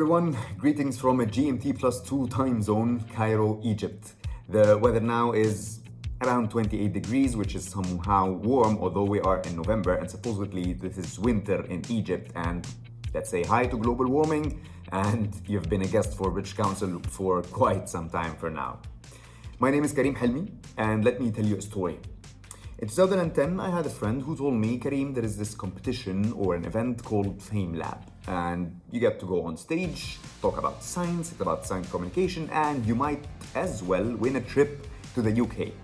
Everyone, greetings from a GMT plus 2 time zone, Cairo, Egypt. The weather now is around 28 degrees, which is somehow warm, although we are in November and supposedly this is winter in Egypt. And let's say hi to global warming, and you've been a guest for British Council for quite some time for now. My name is Karim Helmi, and let me tell you a story. In 2010, I had a friend who told me, Karim, there is this competition or an event called FameLab and you get to go on stage, talk about science, it's about science communication, and you might as well win a trip to the UK.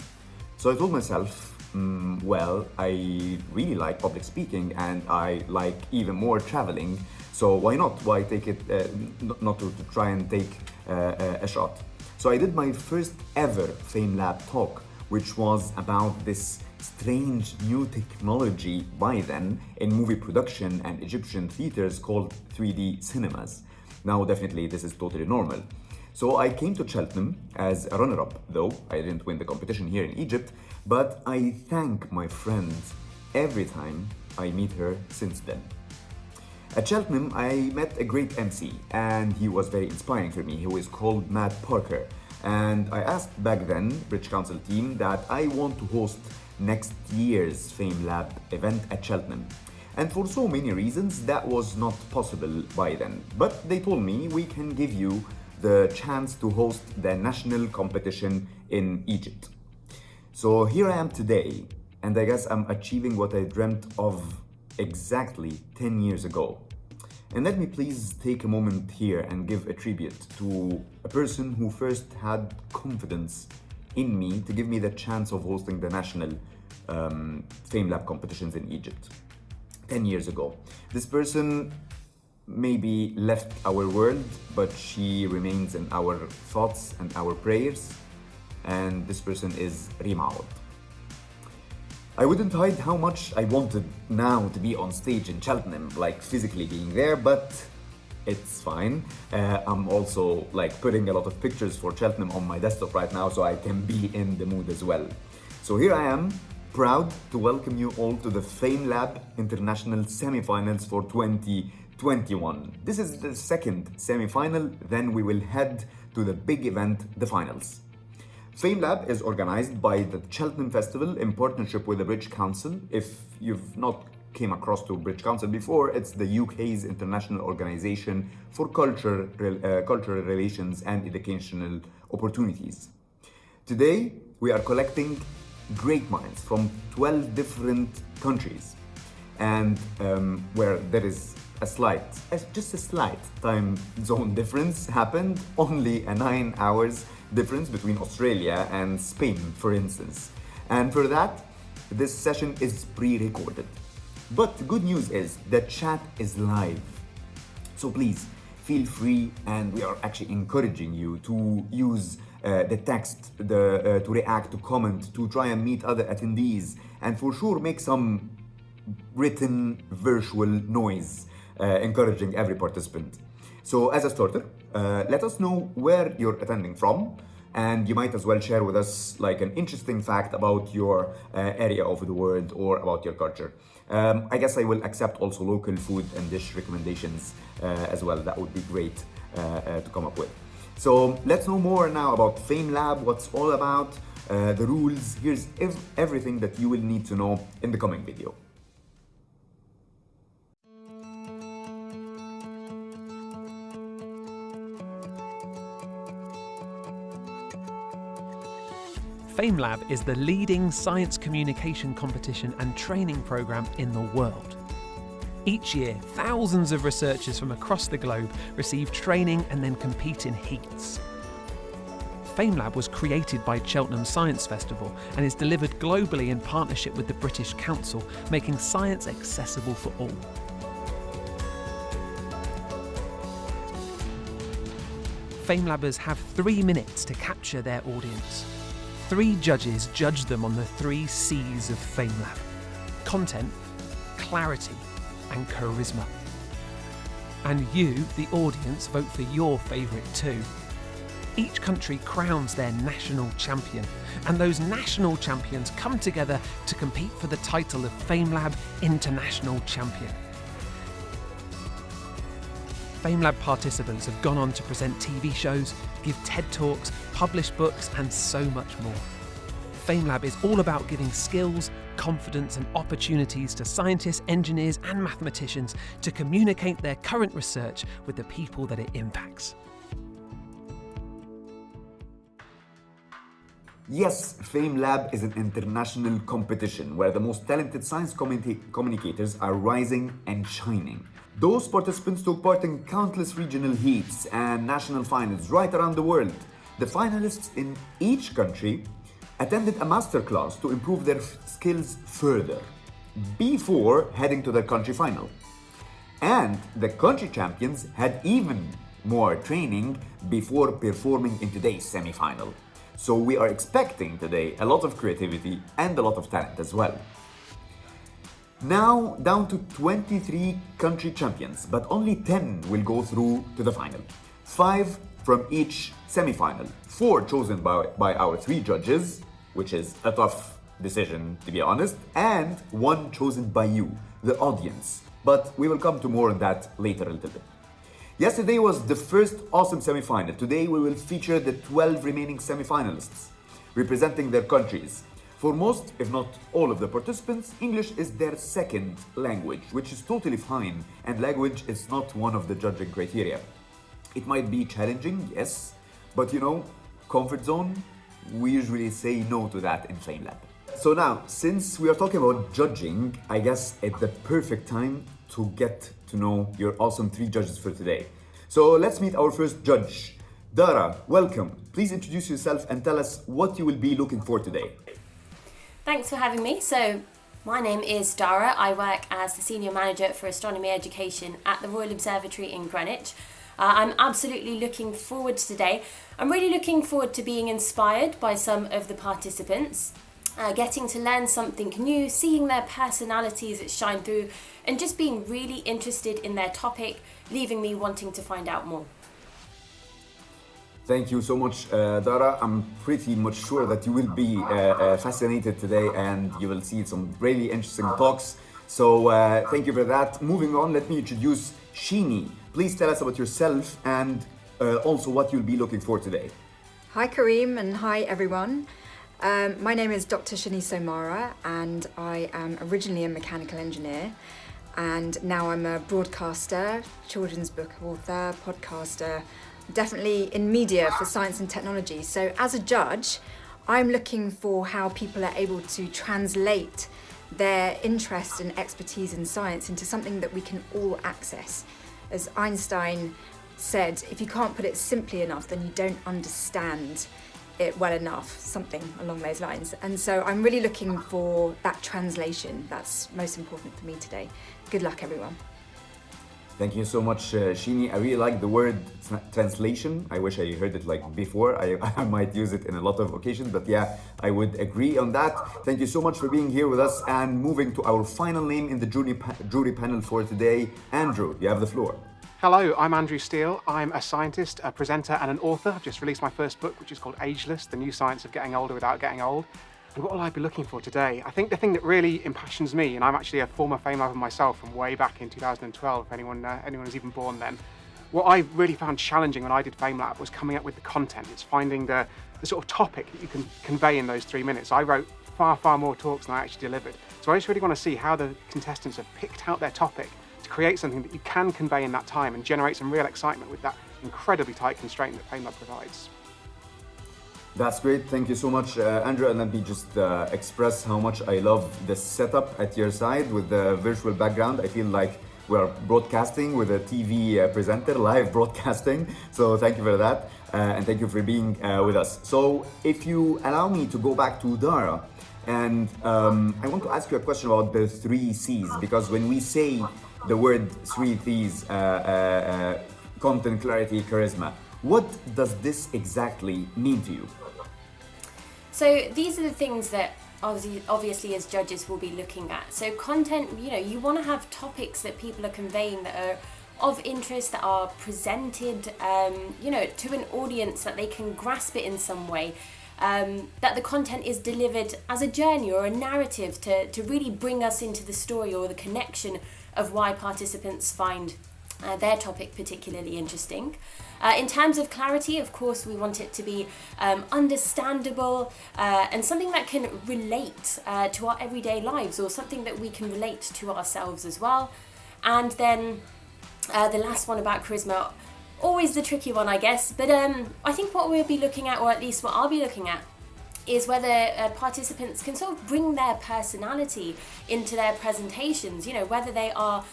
So I told myself, mm, well, I really like public speaking and I like even more traveling, so why not? Why take it, uh, not to, to, try and take uh, a shot? So I did my first ever FameLab talk, which was about this strange new technology by then in movie production and Egyptian theaters called 3D cinemas. Now, definitely, this is totally normal. So I came to Cheltenham as a runner-up, though I didn't win the competition here in Egypt, but I thank my friend every time I meet her since then. At Cheltenham, I met a great MC, and he was very inspiring for me. He was called Matt Parker, and I asked back then, British Council team, that I want to host next year's FameLab event at Cheltenham. And for so many reasons, that was not possible by then. But they told me we can give you the chance to host the national competition in Egypt. So here I am today, and I guess I'm achieving what I dreamt of exactly 10 years ago. And let me please take a moment here and give a tribute to a person who first had confidence in me to give me the chance of hosting the national um, FameLab competitions in Egypt 10 years ago. This person maybe left our world, but she remains in our thoughts and our prayers. And this person is Rima. I wouldn't hide how much I wanted now to be on stage in Cheltenham, like physically being there, but it's fine. Uh, I'm also like putting a lot of pictures for Cheltenham on my desktop right now so I can be in the mood as well. So here I am, proud to welcome you all to the FameLab International Semi-Finals for 2021. This is the second semi-final, then we will head to the big event, the finals. FameLab is organized by the Cheltenham Festival in partnership with the British Council. If you've not came across to British Council before, it's the UK's international organization for culture, uh, cultural relations and educational opportunities. Today, we are collecting great minds from 12 different countries and um, where there is a slight, just a slight time zone difference happened, only a nine hours difference between Australia and Spain, for instance. And for that, this session is pre-recorded. But the good news is the chat is live. So please feel free and we are actually encouraging you to use uh, the text the, uh, to react, to comment, to try and meet other attendees and for sure make some written virtual noise uh, encouraging every participant. So as a starter, uh, let us know where you're attending from and you might as well share with us like an interesting fact about your uh, area of the world or about your culture. Um, I guess I will accept also local food and dish recommendations uh, as well. That would be great uh, uh to come up with. So let's know more now about FameLab, what's all about, uh, the rules. Here's ev everything that you will need to know in the coming video. FameLab is the leading science communication competition and training program in the world. Each year, thousands of researchers from across the globe receive training and then compete in heats. FameLab was created by Cheltenham Science Festival and is delivered globally in partnership with the British Council, making science accessible for all. FameLabbers have three minutes to capture their audience. Three judges judged them on the three C's of FameLab content, clarity, and charisma. And you, the audience, vote for your favourite too. Each country crowns their national champion, and those national champions come together to compete for the title of FameLab International Champion. FameLab participants have gone on to present TV shows, give TED Talks, publish books, and so much more. FameLab is all about giving skills, confidence, and opportunities to scientists, engineers, and mathematicians to communicate their current research with the people that it impacts. Yes, FameLab is an international competition where the most talented science communi- communicators are rising and shining. Those participants took part in countless regional heats and national finals right around the world. The finalists in each country attended a masterclass to improve their skills further before heading to the country final. And the country champions had even more training before performing in today's semi final. So we are expecting today a lot of creativity and a lot of talent as well. Now down to 23 country champions, but only 10 will go through to the final. Five from each semi-final. Four chosen by, by our three judges, which is a tough decision to be honest, and one chosen by you, the audience. But we will come to more on that later a little bit. Yesterday was the first awesome semi-final. Today we will feature the 12 remaining semi-finalists representing their countries. For most, if not all of the participants, English is their second language, which is totally fine, and language is not one of the judging criteria. It might be challenging, yes, but you know, comfort zone, we usually say no to that in FameLab. So now, since we are talking about judging, I guess it's the perfect time to get to know your awesome three judges for today. So let's meet our first judge. Dara, welcome. Please introduce yourself and tell us what you will be looking for today. Thanks for having me. So, my name is Dara. I work as the Senior Manager for Astronomy Education at the Royal Observatory in Greenwich. Uh, I'm absolutely looking forward to today. I'm really looking forward to being inspired by some of the participants, uh, getting to learn something new, seeing their personalities shine through, and just being really interested in their topic, leaving me wanting to find out more. Thank you so much, uh, Dara. I'm pretty much sure that you will be uh, uh, fascinated today and you will see some really interesting talks. So, uh, thank you for that. Moving on, let me introduce Shini. Please tell us about yourself and uh, also what you'll be looking for today. Hi, Karim, and hi, everyone. Um, my name is Dr. Shini Somara, and I am originally a mechanical engineer. And now I'm a broadcaster, children's book author, podcaster, definitely in media for science and technology. So, as a judge, I'm looking for how people are able to translate their interest and expertise in science into something that we can all access. As Einstein said, if you can't put it simply enough, then you don't understand it well enough, something along those lines. And so I'm really looking for that translation. That's most important for me today. Good luck, everyone. Thank you so much, uh, Shini. I really like the word translation. I wish I heard it like before. I, I might use it in a lot of occasions, but yeah, I would agree on that. Thank you so much for being here with us and moving to our final name in the jury, pa- jury panel for today. Andrew, you have the floor. Hello, I'm Andrew Steele. I'm a scientist, a presenter, and an author. I've just released my first book, which is called Ageless The New Science of Getting Older Without Getting Old. What will I be looking for today? I think the thing that really impassions me, and I'm actually a former FameLabber myself from way back in 2012, if anyone, uh, anyone was even born then. What I really found challenging when I did FameLab was coming up with the content. It's finding the, the sort of topic that you can convey in those three minutes. I wrote far, far more talks than I actually delivered. So I just really want to see how the contestants have picked out their topic to create something that you can convey in that time and generate some real excitement with that incredibly tight constraint that FameLab provides. That's great. Thank you so much, uh, Andrew. And let me just uh, express how much I love the setup at your side with the virtual background. I feel like we're broadcasting with a TV uh, presenter, live broadcasting. So thank you for that. Uh, and thank you for being uh, with us. So if you allow me to go back to Dara, and um, I want to ask you a question about the three C's, because when we say the word three C's, uh, content, clarity, charisma, what does this exactly mean to you? So these are the things that obviously, as judges will be looking at. So content, you know, you want to have topics that people are conveying that are of interest, that are presented, um, you know, to an audience that they can grasp it in some way. Um, that the content is delivered as a journey or a narrative to, to really bring us into the story or the connection of why participants find uh, their topic particularly interesting. Uh, in terms of clarity, of course, we want it to be um, understandable uh, and something that can relate uh, to our everyday lives or something that we can relate to ourselves as well. And then uh, the last one about charisma, always the tricky one, I guess. But um, I think what we'll be looking at, or at least what I'll be looking at, is whether uh, participants can sort of bring their personality into their presentations. You know, whether they are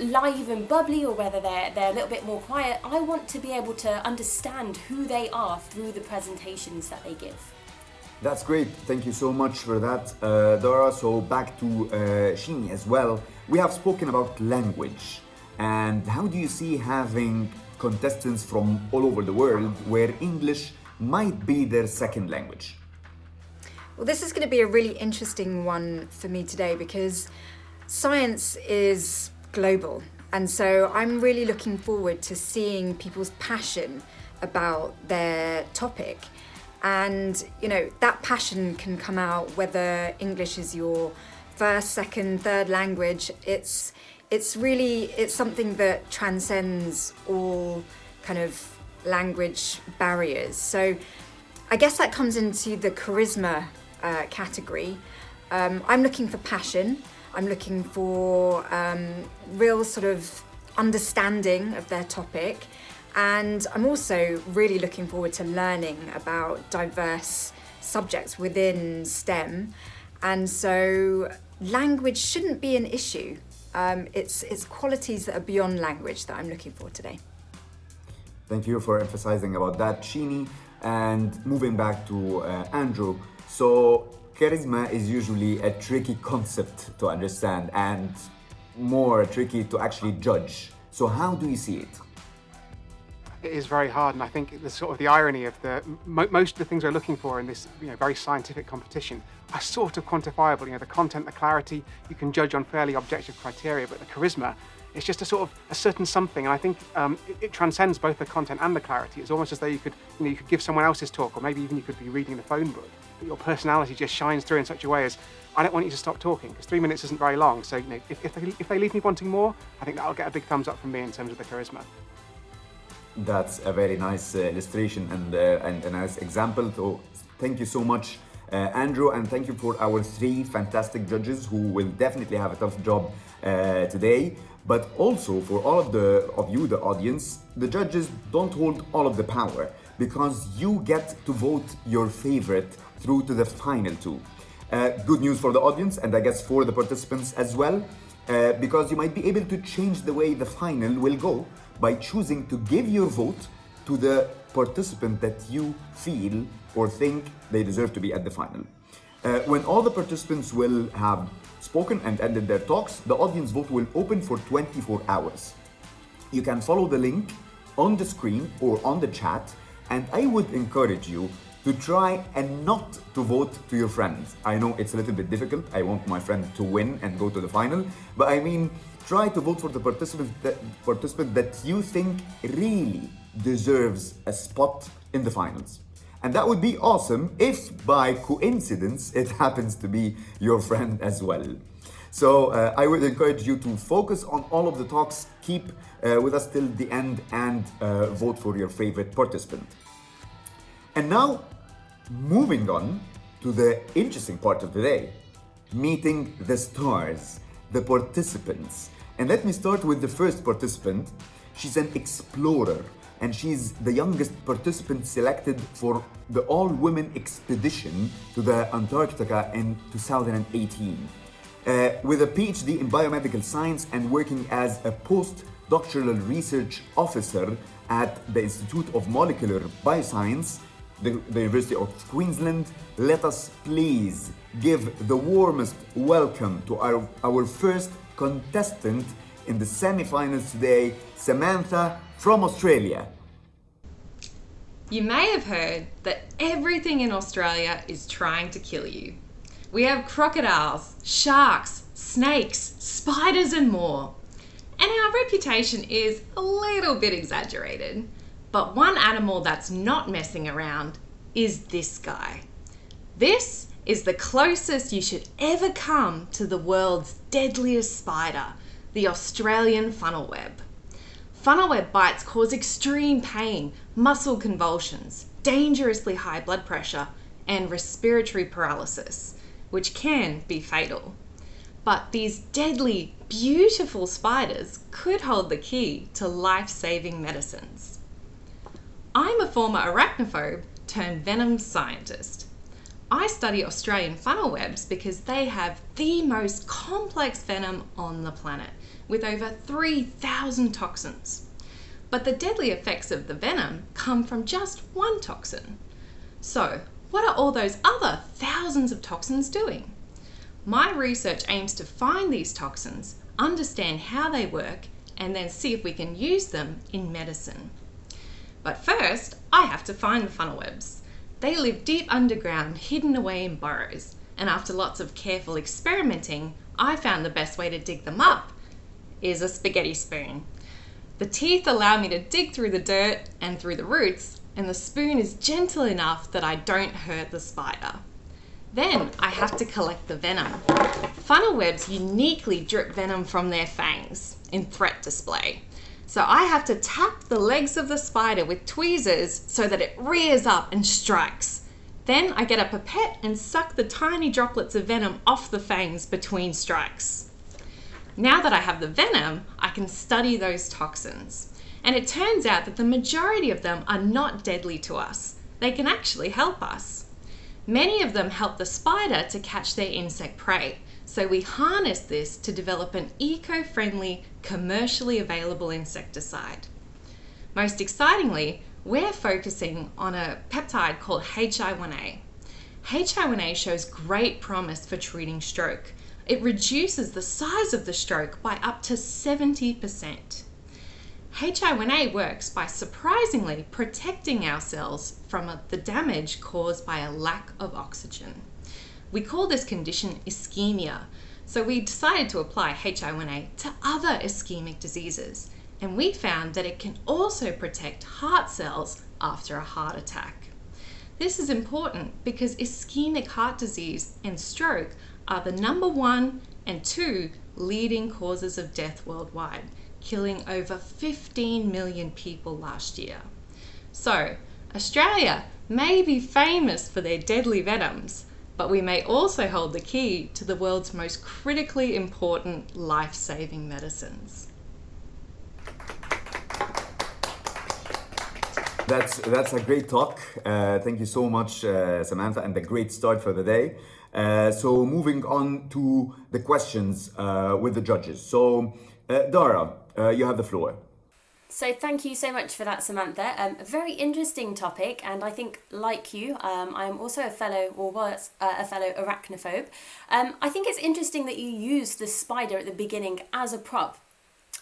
live and bubbly or whether they're they're a little bit more quiet. I want to be able to understand who they are through the presentations that they give. That's great. Thank you so much for that, uh, Dara. So back to uh, Shini as well. We have spoken about language, and how do you see having contestants from all over the world where English might be their second language? Well, this is going to be a really interesting one for me today because science is global. And so I'm really looking forward to seeing people's passion about their topic. And, you know, that passion can come out whether English is your first, second, third language. It's, it's really, it's something that transcends all kind of language barriers. So I guess that comes into the charisma uh, category. Um, I'm looking for passion. I'm looking for um, real sort of understanding of their topic. And I'm also really looking forward to learning about diverse subjects within STEM. And so language shouldn't be an issue. Um, it's, it's qualities that are beyond language that I'm looking for today. Thank you for emphasizing about that, Shini. And moving back to uh, Andrew. So charisma is usually a tricky concept to understand and more tricky to actually judge. So how do you see it? It is very hard, and I think the sort of the irony of the mo most of the things we're looking for in this you know, very scientific competition are sort of quantifiable. You know, the content, the clarity, you can judge on fairly objective criteria, but the charisma, it's just a sort of a certain something, and I think um, it, it, transcends both the content and the clarity. It's almost as though you could, you know, you could give someone else's talk, or maybe even you could be reading the phone book, but your personality just shines through in such a way as I don't want you to stop talking because three minutes isn't very long. So you know, if, if, they, if they leave me wanting more, I think that'll get a big thumbs up from me in terms of the charisma. That's a very nice uh, illustration and, uh, and a nice example. So thank you so much, uh, Andrew, and thank you for our three fantastic judges who will definitely have a tough job uh, today. But also for all of the of you, the audience, the judges don't hold all of the power because you get to vote your favorite through to the final two. Uh, good news for the audience and I guess for the participants as well, uh, because you might be able to change the way the final will go by choosing to give your vote to the participant that you feel or think they deserve to be at the final. Uh, when all the participants will have spoken and ended their talks, the audience vote will open for 24 hours. You can follow the link on the screen or on the chat, and I would encourage you to try and not to vote to your friends. I know it's a little bit difficult. I want my friend to win and go to the final, but I mean, try to vote for the participant that, participant that you think really deserves a spot in the finals. And that would be awesome if by coincidence it happens to be your friend as well. So uh, I would encourage you to focus on all of the talks, keep uh, with us till the end and uh, vote for your favorite participant. And now, moving on to the interesting part of the day, meeting the stars, the participants. And let me start with the first participant. She's an explorer and she's the youngest participant selected for the all-women expedition to the Antarctica in 2018. Uh, with a PhD in biomedical science and working as a postdoctoral research officer at the Institute of Molecular Bioscience, the, the University of Queensland, let us please give the warmest welcome to our, our first contestant in the semi-finals today, Samantha from Australia. You may have heard that everything in Australia is trying to kill you. We have crocodiles, sharks, snakes, spiders, and more. And our reputation is a little bit exaggerated. But one animal that's not messing around is this guy. This is the closest you should ever come to the world's deadliest spider, the Australian funnel web. Funnel web bites cause extreme pain, muscle convulsions, dangerously high blood pressure, and respiratory paralysis, which can be fatal. But these deadly, beautiful spiders could hold the key to life saving medicines. I'm a former arachnophobe turned venom scientist. I study Australian funnel webs because they have the most complex venom on the planet, with over 3,000 toxins. But the deadly effects of the venom come from just one toxin. So, what are all those other thousands of toxins doing? My research aims to find these toxins, understand how they work, and then see if we can use them in medicine. But first, I have to find the funnel webs. They live deep underground, hidden away in burrows, and after lots of careful experimenting, I found the best way to dig them up is a spaghetti spoon. The teeth allow me to dig through the dirt and through the roots, and the spoon is gentle enough that I don't hurt the spider. Then I have to collect the venom. Funnel webs uniquely drip venom from their fangs in threat display. So I have to tap the legs of the spider with tweezers so that it rears up and strikes. Then I get a pipette and suck the tiny droplets of venom off the fangs between strikes. Now that I have the venom, I can study those toxins. And it turns out that the majority of them are not deadly to us. They can actually help us. Many of them help the spider to catch their insect prey. So we harness this to develop an eco-friendly, commercially available insecticide. Most excitingly, we're focusing on a peptide called HI1A. HI1A shows great promise for treating stroke. It reduces the size of the stroke by up to 70%. HI1A works by surprisingly protecting our cells from the damage caused by a lack of oxygen. We call this condition ischemia, so we decided to apply HI1A to other ischemic diseases, and we found that it can also protect heart cells after a heart attack. This is important because ischemic heart disease and stroke are the number one and two leading causes of death worldwide killing over 15 million people last year. So, Australia may be famous for their deadly venoms, but we may also hold the key to the world's most critically important life saving medicines. That's that's a great talk. Uh, thank you so much, uh, Samantha, and a great start for the day. Uh, so moving on to the questions uh, with the judges. So uh, Dara, uh, you have the floor. So thank you so much for that, Samantha. Um, a very interesting topic, and I think, like you, um, I'm also a fellow, or was uh, a fellow arachnophobe. Um, I think it's interesting that you use the spider at the beginning as a prop.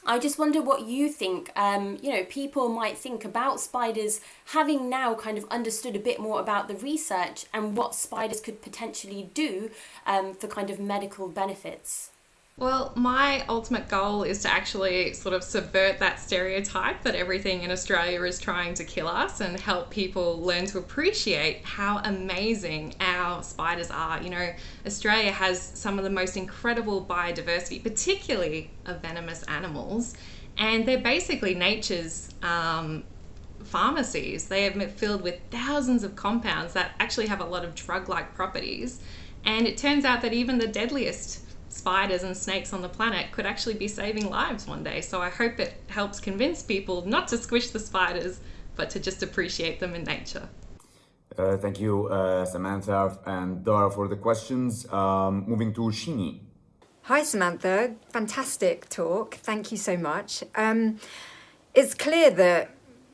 I just wonder what you think. Um, you know, people might think about spiders having now kind of understood a bit more about the research and what spiders could potentially do um, for kind of medical benefits. Well, my ultimate goal is to actually sort of subvert that stereotype that everything in Australia is trying to kill us and help people learn to appreciate how amazing our spiders are. You know, Australia has some of the most incredible biodiversity, particularly of venomous animals, and they're basically nature's um, pharmacies. They are filled with thousands of compounds that actually have a lot of drug like properties. And it turns out that even the deadliest spiders and snakes on the planet could actually be saving lives one day. So I hope it helps convince people not to squish the spiders, but to just appreciate them in nature. Uh, thank you, uh, Samantha and Dara, for the questions. Um, moving to Shini. Hi, Samantha. Fantastic talk. Thank you so much. Um, it's clear that,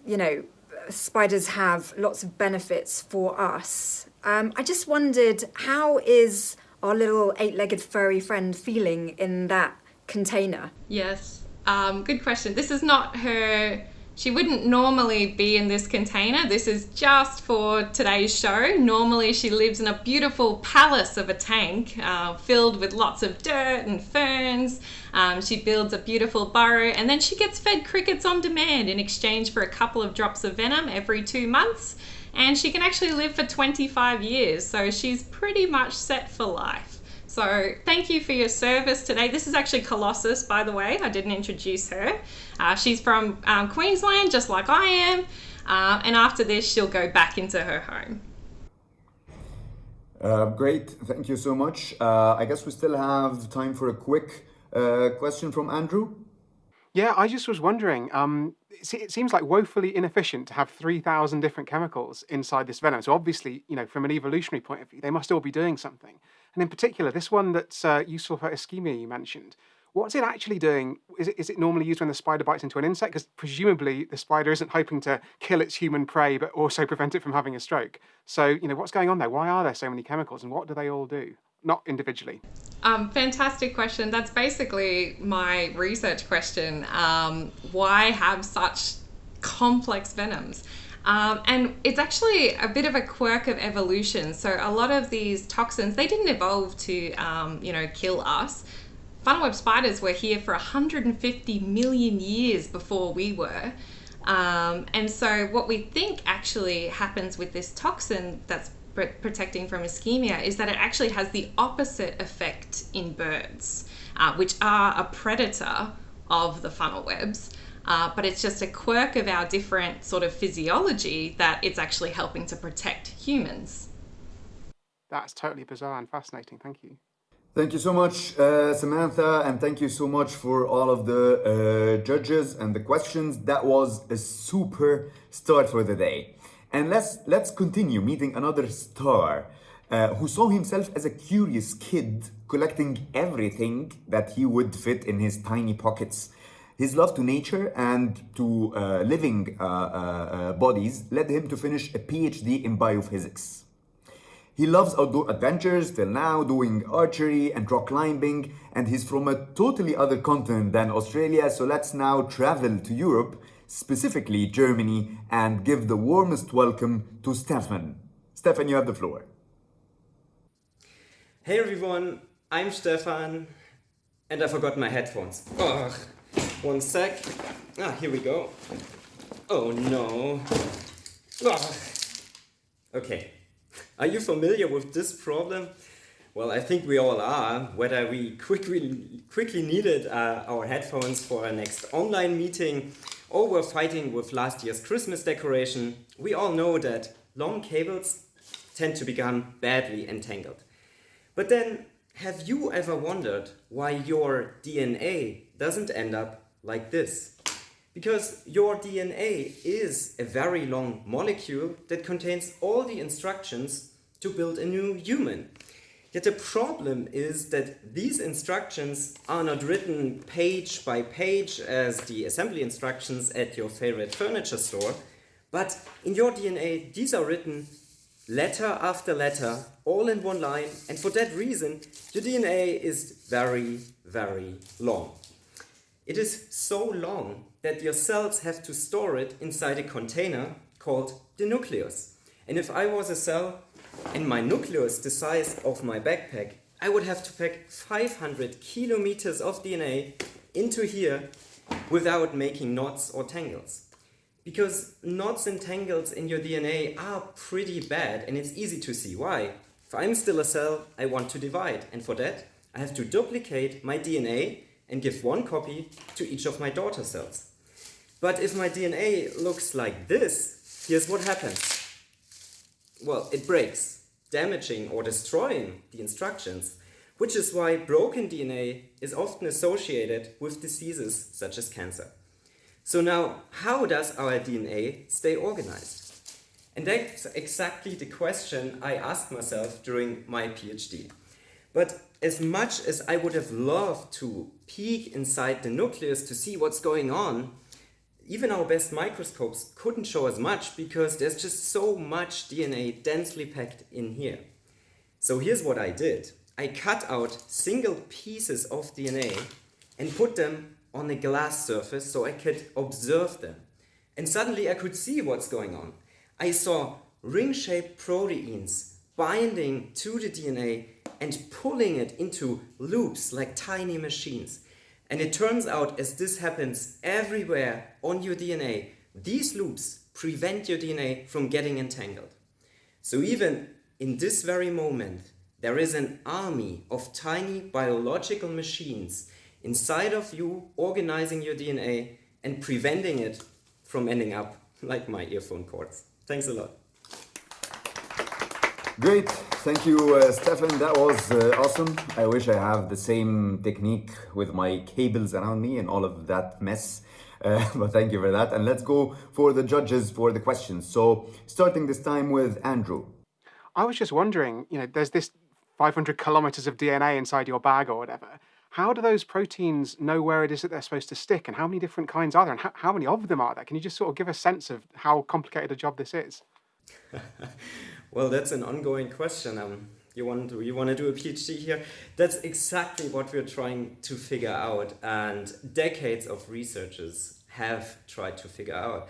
you know, spiders have lots of benefits for us. Um, I just wondered, how is our little eight-legged furry friend feeling in that container? Yes, um, good question. This is not her. She wouldn't normally be in this container. This is just for today's show. Normally, she lives in a beautiful palace of a tank uh, filled with lots of dirt and ferns. Um, she builds a beautiful burrow and then she gets fed crickets on demand in exchange for a couple of drops of venom every two months and she can actually live for 25 years, so she's pretty much set for life. So So, thank you for your service today. This is actually Colossus, by the way. I didn't introduce her. Uh, she's from um, Queensland, just like I am. Uh, and after this, she'll go back into her home. Uh, great, thank you so much. Uh, I guess we still have time for a quick uh, question from Andrew. Yeah, I just was wondering. Um, it, seems like woefully inefficient to have three thousand different chemicals inside this venom. So obviously, you know, from an evolutionary point of view, they must all be doing something. And in particular, this one that's uh, useful for ischemia you mentioned. What's it actually doing? Is it, is it normally used when the spider bites into an insect? Because presumably the spider isn't hoping to kill its human prey, but also prevent it from having a stroke. So, you know, what's going on there? Why are there so many chemicals and what do they all do? Not individually. Um, fantastic question. That's basically my research question. Um, why have such complex venoms? Um, and it's actually a bit of a quirk of evolution. So a lot of these toxins, they didn't evolve to, um, you know, kill us funnel web spiders were here for 150 million years before we were. Um, and so, what we think actually happens with this toxin that's protecting from ischemia is that it actually has the opposite effect in birds, uh, which are a predator of the funnel webs. Uh, but it's just a quirk of our different sort of physiology that it's actually helping to protect humans. That's totally bizarre and fascinating. Thank you. Thank you so much, uh, Samantha, and thank you so much for all of the uh, judges and the questions. That was a super start for the day. And let's let's continue meeting another star uh, who saw himself as a curious kid collecting everything that he would fit in his tiny pockets. His love to nature and to uh, living uh, uh, bodies led him to finish a PhD in biophysics. He loves outdoor adventures till now, doing archery and rock climbing, and he's from a totally other continent than Australia, so let's now travel to Europe, specifically Germany, and give the warmest welcome to Stefan. Stefan, you have the floor. Hey everyone, I'm Stefan, and I forgot my headphones. Ugh, one sec. Ah, here we go. Oh no. Ugh. Okay, are you familiar with this problem? Well, I think we all are, whether we quickly, quickly needed uh, our headphones for our next online meeting or we're fighting with last year's Christmas decoration, we all know that long cables tend to become badly entangled. But then, have you ever wondered why your DNA doesn't end up like this? Because your DNA is a very long molecule that contains all the instructions to build a new human. Yet the problem is that these instructions are not written page by page as the assembly instructions at your favorite furniture store, but in your DNA these are written letter after letter, all in one line, and for that reason your DNA is very, very long. It is so long that your cells have to store it inside a container called the nucleus. And if I was a cell and my nucleus the size of my backpack, I would have to pack 500 kilometers of DNA into here without making knots or tangles. Because knots and tangles in your DNA are pretty bad and it's easy to see why. If I'm still a cell, I want to divide and for that I have to duplicate my DNA and give one copy to each of my daughter cells. But if my DNA looks like this, here's what happens. Well, it breaks, damaging or destroying the instructions, which is why broken DNA is often associated with diseases such as cancer. So now, how does our DNA stay organized? And that's exactly the question I asked myself during my PhD. But as much as I would have loved to peek inside the nucleus to see what's going on, even our best microscopes couldn't show as much because there's just so much DNA densely packed in here. So here's what I did. I cut out single pieces of DNA and put them on a glass surface so I could observe them. And suddenly I could see what's going on. I saw ring-shaped proteins binding to the DNA and pulling it into loops like tiny machines. And it turns out as this happens everywhere on your DNA, these loops prevent your DNA from getting entangled. So even in this very moment, there is an army of tiny biological machines inside of you organizing your DNA and preventing it from ending up like my earphone cords. Thanks a lot. Great, thank you, uh, Stefan. That was uh, awesome. I wish I have the same technique with my cables around me and all of that mess. Uh, but thank you for that. And let's go for the judges for the questions. So, starting this time with Andrew. I was just wondering, you know, there's this 500 kilometers of DNA inside your bag or whatever. How do those proteins know where it is that they're supposed to stick, and how many different kinds are there, and how, how many of them are there? Can you just sort of give a sense of how complicated a job this is? well, that's an ongoing question. Um, you want to you want to do a PhD here? That's exactly what we're trying to figure out, and decades of researchers have tried to figure out.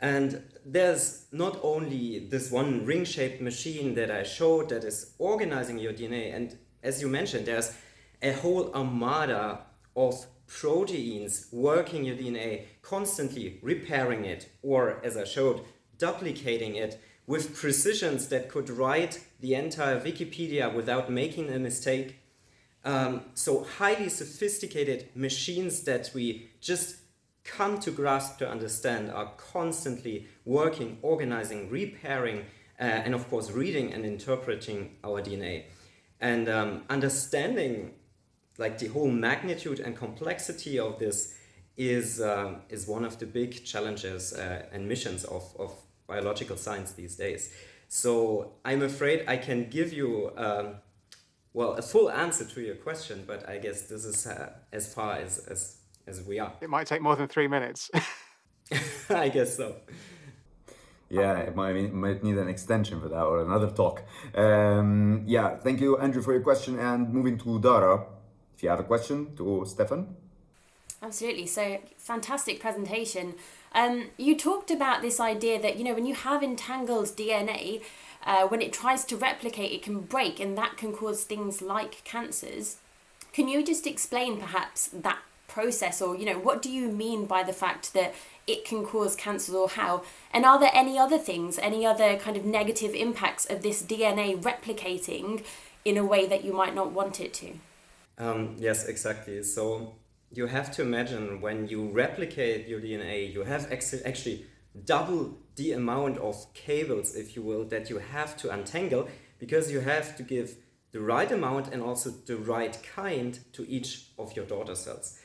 And there's not only this one ring-shaped machine that I showed that is organizing your DNA, and as you mentioned, there's a whole armada of proteins working your DNA, constantly repairing it, or as I showed, duplicating it with precisions that could write the entire Wikipedia without making a mistake. Um, so highly sophisticated machines that we just come to grasp to understand are constantly working, organizing, repairing, uh, and of course reading and interpreting our DNA. And um, understanding like the whole magnitude and complexity of this is um, is one of the big challenges uh, and missions of, of biological science these days. So I'm afraid I can give you um, well a full answer to your question, but I guess this is uh, as far as, as as we are. It might take more than three minutes. I guess so. Yeah, it might, it might need an extension for that or another talk. Um, yeah, thank you, Andrew, for your question. And moving to Dara, if you have a question to Stefan. Absolutely. So, fantastic presentation. Um, you talked about this idea that, you know, when you have entangled DNA, uh, when it tries to replicate, it can break and that can cause things like cancers. Can you just explain perhaps that process or, you know, what do you mean by the fact that it can cause cancer or how? And are there any other things, any other kind of negative impacts of this DNA replicating in a way that you might not want it to? Um, yes, exactly. So you have to imagine when you replicate your DNA, you have actually double the amount of cables, if you will, that you have to untangle because you have to give the right amount and also the right kind to each of your daughter cells.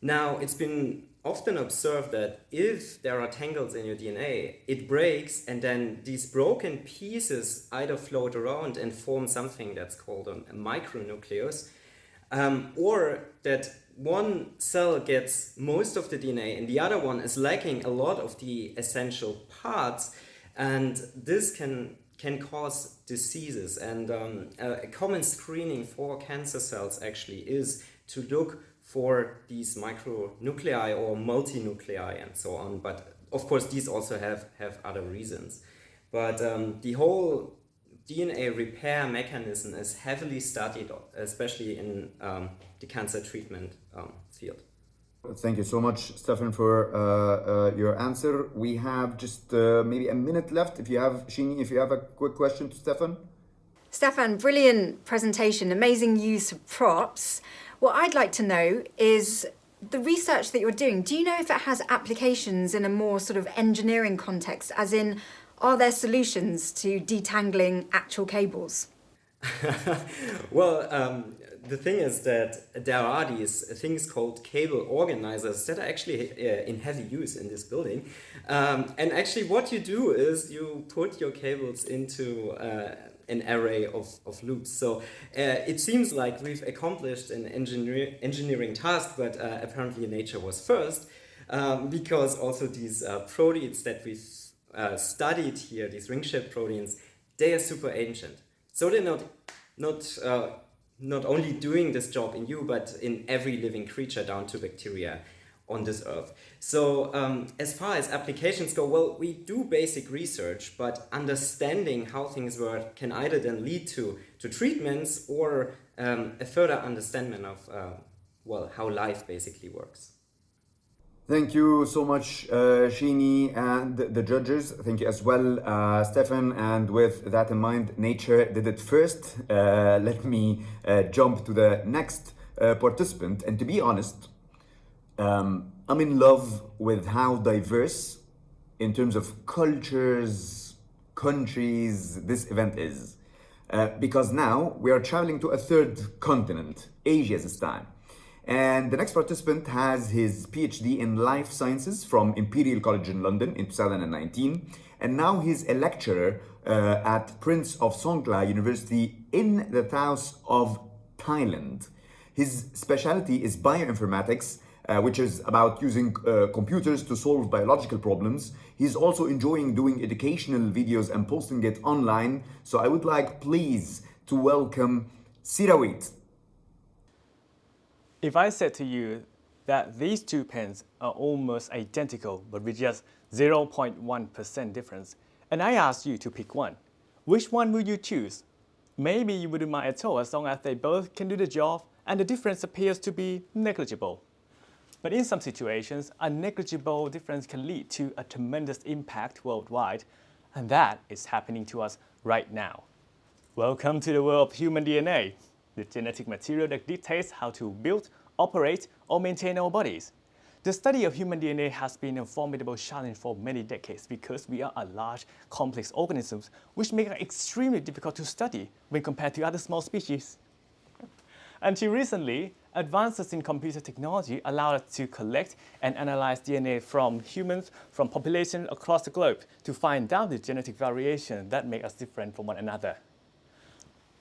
Now, it's been often observed that if there are tangles in your DNA, it breaks and then these broken pieces either float around and form something that's called a micronucleus, um, or that one cell gets most of the DNA and the other one is lacking a lot of the essential parts, and this can can cause diseases. And um, a common screening for cancer cells actually is to look for these micronuclei or multinuclei and so on. But of course, these also have, have other reasons. But um, the whole DNA repair mechanism is heavily studied, especially in um, the cancer treatment um, field. Thank you so much, Stefan, for uh, uh, your answer. We have just uh, maybe a minute left. If you have, Shini, if you have a quick question to Stefan. Stefan, brilliant presentation, amazing use of props. What I'd like to know is the research that you're doing, do you know if it has applications in a more sort of engineering context, as in are there solutions to detangling actual cables? well, um, the thing is that there are these things called cable organizers that are actually uh, in heavy use in this building. Um, and actually, what you do is you put your cables into uh, an array of, of loops. So uh, it seems like we've accomplished an engineer, engineering task, but uh, apparently nature was first. Um, because also these uh, proteins that we've uh, studied here, these ring-shaped proteins, they are super ancient. So they're not, not, uh, not only doing this job in you, but in every living creature down to bacteria on this earth. So um, as far as applications go, well, we do basic research, but understanding how things work can either then lead to, to treatments or um, a further understanding of, uh, well, how life basically works. Thank you so much, uh, Shini and the judges. Thank you as well, uh, Stefan. And with that in mind, nature did it first. Uh, let me uh, jump to the next uh, participant. And to be honest, um, I'm in love with how diverse, in terms of cultures, countries, this event is. Uh, because now we are traveling to a third continent, Asia this time. And the next participant has his PhD in life sciences from Imperial College in London in 2019. And now he's a lecturer uh, at Prince of Songkla University in the south of Thailand. His specialty is bioinformatics, uh, which is about using uh, computers to solve biological problems. He's also enjoying doing educational videos and posting it online. So I would like, please, to welcome Sirawit. If I said to you that these two pens are almost identical but with just 0.1% difference, and I asked you to pick one, which one would you choose? Maybe you wouldn't mind at all as long as they both can do the job and the difference appears to be negligible. But in some situations, a negligible difference can lead to a tremendous impact worldwide, and that is happening to us right now. Welcome to the world of human DNA the genetic material that dictates how to build, operate, or maintain our bodies. The study of human DNA has been a formidable challenge for many decades because we are a large, complex organisms which make it extremely difficult to study when compared to other small species. Until recently, advances in computer technology allowed us to collect and analyze DNA from humans from populations across the globe to find out the genetic variation that make us different from one another.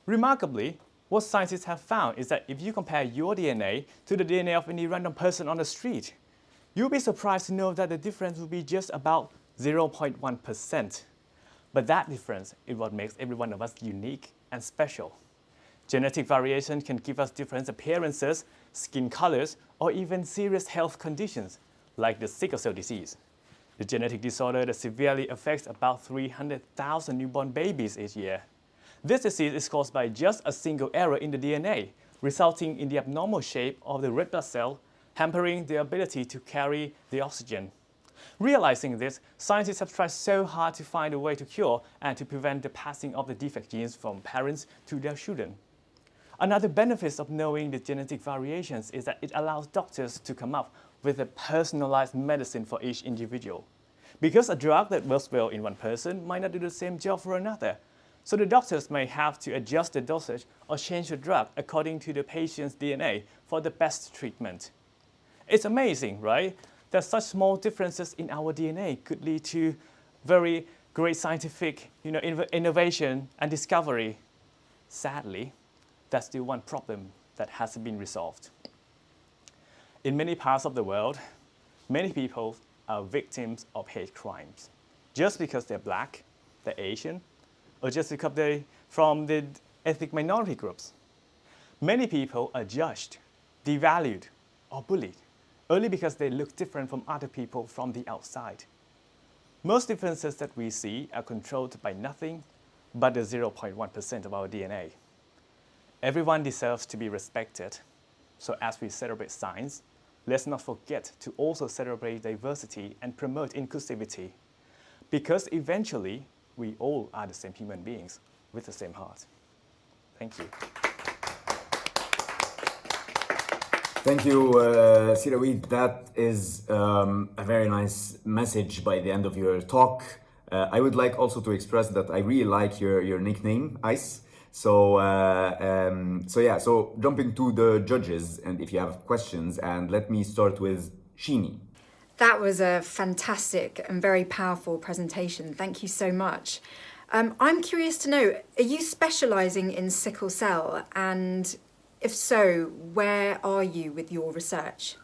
Remarkably, what scientists have found is that if you compare your DNA to the DNA of any random person on the street, you'll be surprised to know that the difference will be just about 0.1%. But that difference is what makes every one of us unique and special. Genetic variation can give us different appearances, skin colors, or even serious health conditions, like the sickle cell disease. The genetic disorder that severely affects about 300,000 newborn babies each year. This disease is caused by just a single error in the DNA, resulting in the abnormal shape of the red blood cell, hampering their ability to carry the oxygen. Realizing this, scientists have tried so hard to find a way to cure and to prevent the passing of the defect genes from parents to their children. Another benefit of knowing the genetic variations is that it allows doctors to come up with a personalized medicine for each individual. Because a drug that works well in one person might not do the same job for another, so the doctors may have to adjust the dosage or change the drug according to the patient's DNA for the best treatment. It's amazing, right? That such small differences in our DNA could lead to very great scientific you know, innovation and discovery. Sadly, that's still one problem that hasn't been resolved. In many parts of the world, many people are victims of hate crimes just because they're black, they're Asian, or just because they from the ethnic minority groups. Many people are judged, devalued, or bullied, only because they look different from other people from the outside. Most differences that we see are controlled by nothing but the 0.1% of our DNA. Everyone deserves to be respected, so as we celebrate science, let's not forget to also celebrate diversity and promote inclusivity, because eventually we all are the same human beings with the same heart. Thank you. Thank you, uh. That is um, a very nice message by the end of your talk. Uh, I would like also to express that I really like your, your nickname, Ice. So, uh, um, so yeah, so jumping to the judges, and if you have questions, and let me start with Shini. That was a fantastic and very powerful presentation. Thank you so much. Um, I'm curious to know, are you specialising in sickle cell? And if so, where are you with your research?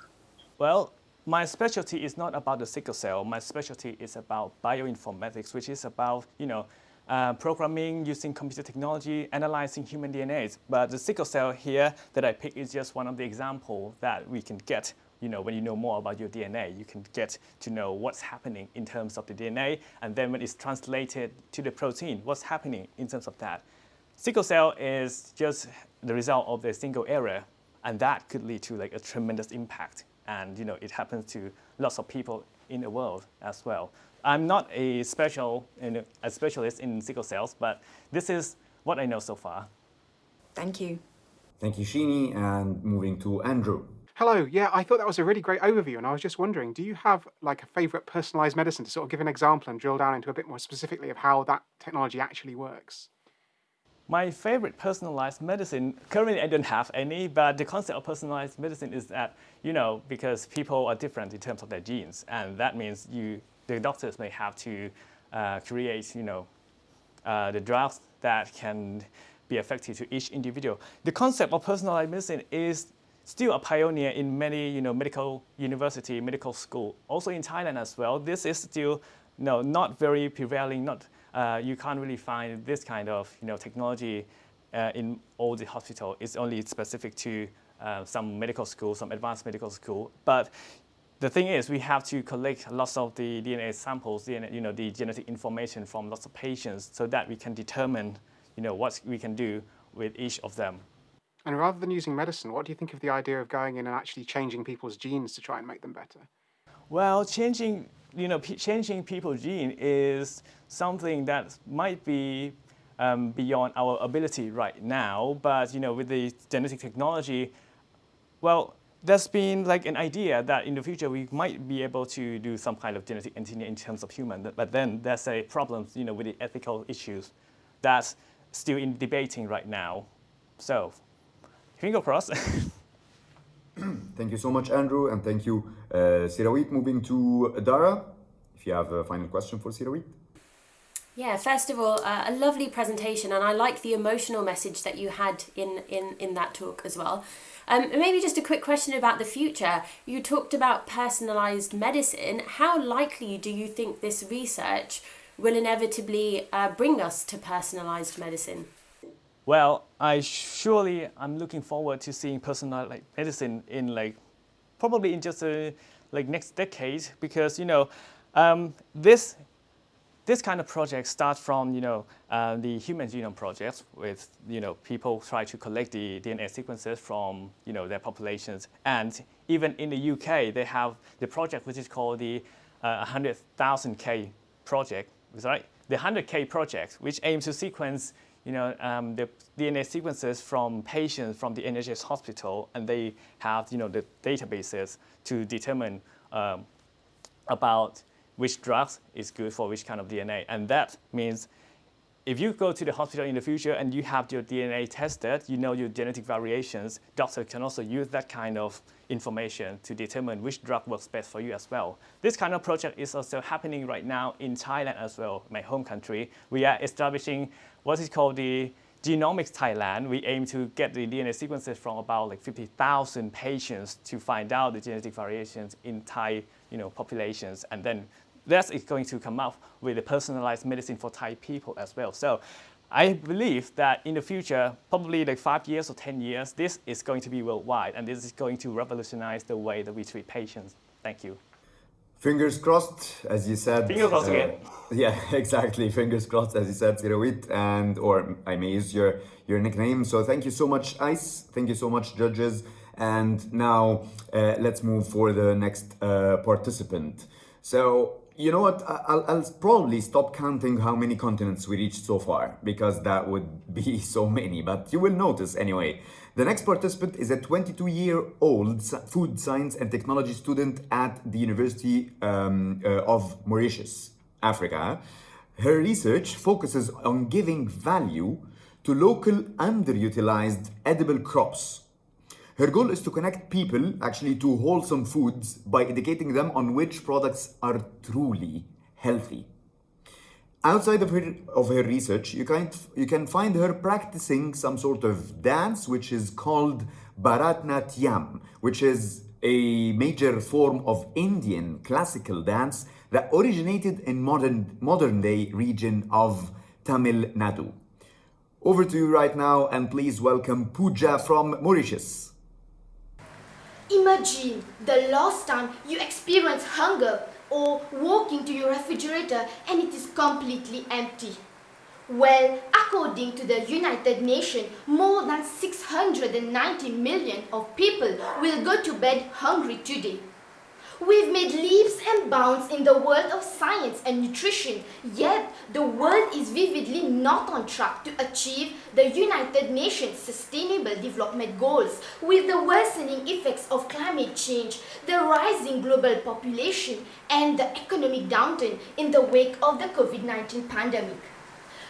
Well, my specialty is not about the sickle cell. My specialty is about bioinformatics, which is about, you know, uh, programming using computer technology, analyzing human DNA. But the sickle cell here that I picked is just one of the examples that we can get you know, when you know more about your DNA, you can get to know what's happening in terms of the DNA, and then when it's translated to the protein, what's happening in terms of that. Sickle cell is just the result of a single error and that could lead to like a tremendous impact. And you know, it happens to lots of people in the world as well. I'm not a special, you know, a specialist in sickle cells, but this is what I know so far. Thank you. Thank you, Shini. And moving to Andrew. Hello. Yeah, I thought that was a really great overview, and I was just wondering, do you have like a favorite personalized medicine to sort of give an example and drill down into a bit more specifically of how that technology actually works? My favorite personalized medicine, currently I don't have any, but the concept of personalized medicine is that, you know, because people are different in terms of their genes, and that means you, the doctors may have to uh, create, you know, uh, the drugs that can be effective to each individual. The concept of personalized medicine is still a pioneer in many, you know, medical university, medical school, also in Thailand as well. This is still, no, not very prevailing, not uh, you can't really find this kind of you know, technology uh, in all the hospital. It's only specific to uh, some medical school, some advanced medical school. But the thing is, we have to collect lots of the DNA samples, DNA, you know, the genetic information from lots of patients so that we can determine you know, what we can do with each of them. And rather than using medicine, what do you think of the idea of going in and actually changing people's genes to try and make them better? Well, changing you know, changing people's gene is something that might be um, beyond our ability right now. But you know, with the genetic technology, well, there's been like an idea that in the future we might be able to do some kind of genetic engineering in terms of human. But then there's a problem, you know, with the ethical issues that's still in debating right now. So, finger crossed. thank you so much, Andrew, and thank you, uh, Sirawit. Moving to Dara, if you have a final question for Sirawit. Yeah, first of all, uh, a lovely presentation, and I like the emotional message that you had in, in, in that talk as well. Um, maybe just a quick question about the future. You talked about personalised medicine. How likely do you think this research will inevitably uh, bring us to personalised medicine? Well, I surely I'm looking forward to seeing personalized like, medicine in like probably in just a, like next decade because you know um, this this kind of project starts from you know uh, the Human Genome Project with you know people try to collect the DNA sequences from you know their populations and even in the UK they have the project which is called the uh, 100,000K project, right? The 100K project which aims to sequence you know, um, the DNA sequences from patients from the NHS hospital, and they have, you know, the databases to determine um, about which drugs is good for which kind of DNA. And that means if you go to the hospital in the future and you have your DNA tested, you know your genetic variations, doctor can also use that kind of information to determine which drug works best for you as well. This kind of project is also happening right now in Thailand as well, my home country. We are establishing what is called the Genomics Thailand. We aim to get the DNA sequences from about like 50,000 patients to find out the genetic variations in Thai you know, populations and then that is going to come up with a personalized medicine for Thai people as well. So I believe that in the future, probably like five years or 10 years, this is going to be worldwide and this is going to revolutionize the way that we treat patients. Thank you. Fingers crossed, as you said. Fingers crossed uh, again. Yeah, exactly. Fingers crossed, as you said, Sirawit, and or I may use your your nickname. So thank you so much, Ice. Thank you so much, judges. And now uh, let's move for the next uh, participant. So you know what? I'll, I'll, probably stop counting how many continents we reached so far because that would be so many, but you will notice anyway. The next participant is a 22-year-old food science and technology student at the University um, uh, of Mauritius, Africa. Her research focuses on giving value to local underutilized edible crops her goal is to connect people actually to wholesome foods by educating them on which products are truly healthy. Outside of her, of her research, you can, you can find her practicing some sort of dance which is called Bharatnatyam, which is a major form of Indian classical dance that originated in modern, modern day region of Tamil Nadu. Over to you right now and please welcome Pooja from Mauritius. Imagine the last time you experienced hunger or walk into your refrigerator and it is completely empty. Well, According to the United Nations, more than 690 million of people will go to bed hungry today. We've made leaps and bounds in the world of science and nutrition, yet the world is vividly not on track to achieve the United Nations Sustainable Development Goals with the worsening effects of climate change, the rising global population, and the economic downturn in the wake of the COVID-19 pandemic.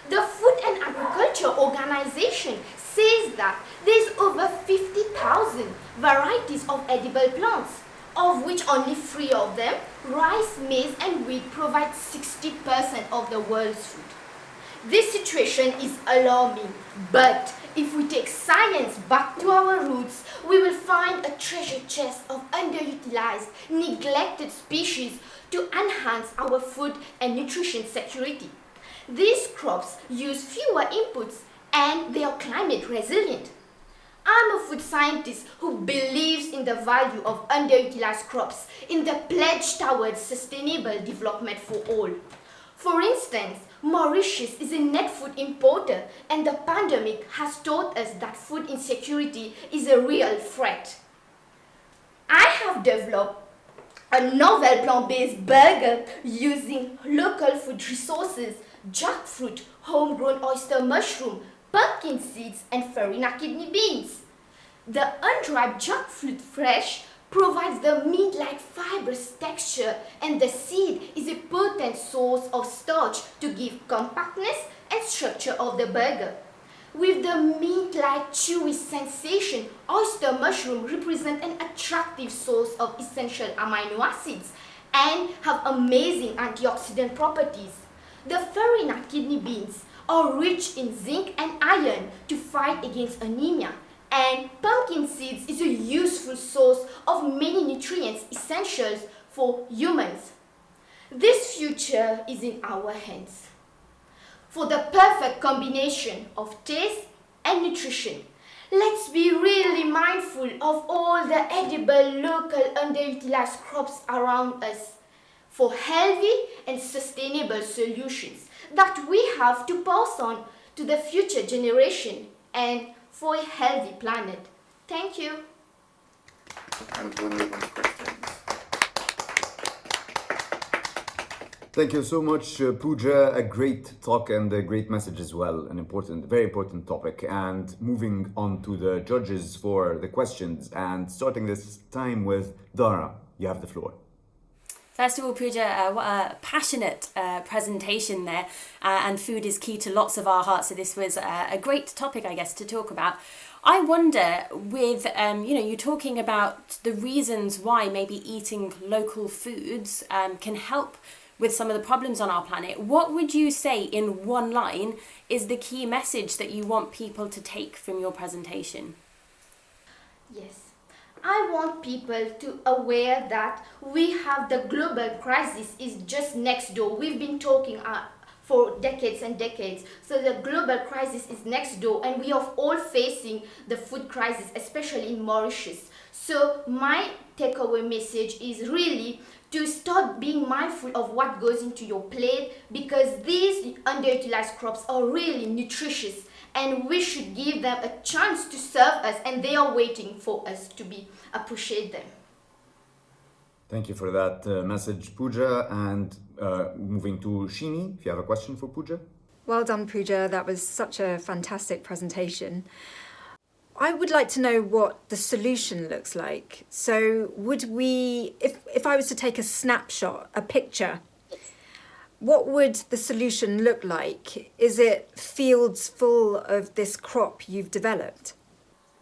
The Food and Agriculture Organization says that there's over 50,000 varieties of edible plants of which only three of them, rice, maize and wheat provide 60% of the world's food. This situation is alarming, but if we take science back to our roots, we will find a treasure chest of underutilized, neglected species to enhance our food and nutrition security. These crops use fewer inputs and they are climate resilient. I'm a food scientist who believes in the value of underutilized crops in the pledge towards sustainable development for all. For instance, Mauritius is a net food importer and the pandemic has taught us that food insecurity is a real threat. I have developed a novel plant-based burger using local food resources, jackfruit, homegrown oyster mushroom, pumpkin seeds and farina kidney beans. The undried jackfruit fresh provides the meat-like fibrous texture and the seed is a potent source of starch to give compactness and structure of the burger. With the meat-like chewy sensation, oyster mushroom represent an attractive source of essential amino acids and have amazing antioxidant properties. The farina kidney beans are rich in zinc and iron to fight against anemia and pumpkin seeds is a useful source of many nutrients essentials for humans. This future is in our hands. For the perfect combination of taste and nutrition, let's be really mindful of all the edible, local, underutilized crops around us for healthy and sustainable solutions that we have to pass on to the future generation and for a healthy planet. Thank you. Thank you so much, uh, Pooja. A great talk and a great message as well. An important, very important topic. And moving on to the judges for the questions and starting this time with Dara. You have the floor. First of all, Pooja, uh, what a passionate uh, presentation there, uh, and food is key to lots of our hearts. So this was uh, a great topic, I guess, to talk about. I wonder, with um, you know, you're talking about the reasons why maybe eating local foods um, can help with some of the problems on our planet. What would you say in one line is the key message that you want people to take from your presentation? Yes. I want people to aware that we have the global crisis is just next door. We've been talking uh, for decades and decades. So the global crisis is next door and we are all facing the food crisis, especially in Mauritius. So my takeaway message is really to start being mindful of what goes into your plate because these underutilized crops are really nutritious and we should give them a chance to serve us and they are waiting for us to be appreciate them. Thank you for that uh, message, Pooja. And uh, moving to Shini, if you have a question for Pooja. Well done, Pooja. That was such a fantastic presentation. I would like to know what the solution looks like. So would we, if, if I was to take a snapshot, a picture, what would the solution look like? Is it fields full of this crop you've developed?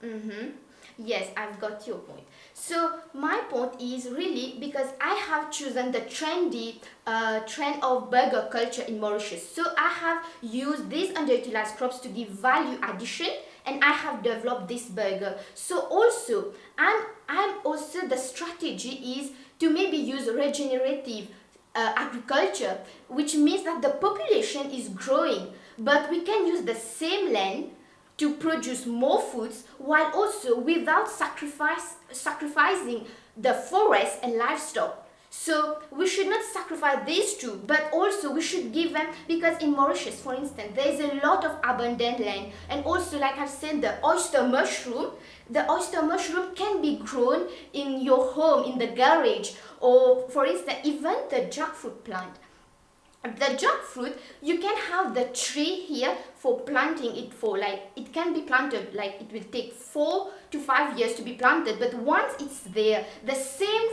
Mm-hmm. Yes, I've got your point. So my point is really because I have chosen the trendy uh, trend of burger culture in Mauritius. So I have used these underutilized crops to give value addition and I have developed this burger. So also, I'm, I'm also the strategy is to maybe use regenerative uh, agriculture, which means that the population is growing, but we can use the same land to produce more foods while also without sacrifice, sacrificing the forest and livestock. So we should not sacrifice these two, but also we should give them because in Mauritius, for instance, there is a lot of abundant land, and also, like I've said, the oyster mushroom. The oyster mushroom can be grown in your home, in the garage, or for instance, even the jackfruit plant the jackfruit you can have the tree here for planting it for like it can be planted like it will take four to five years to be planted but once it's there the same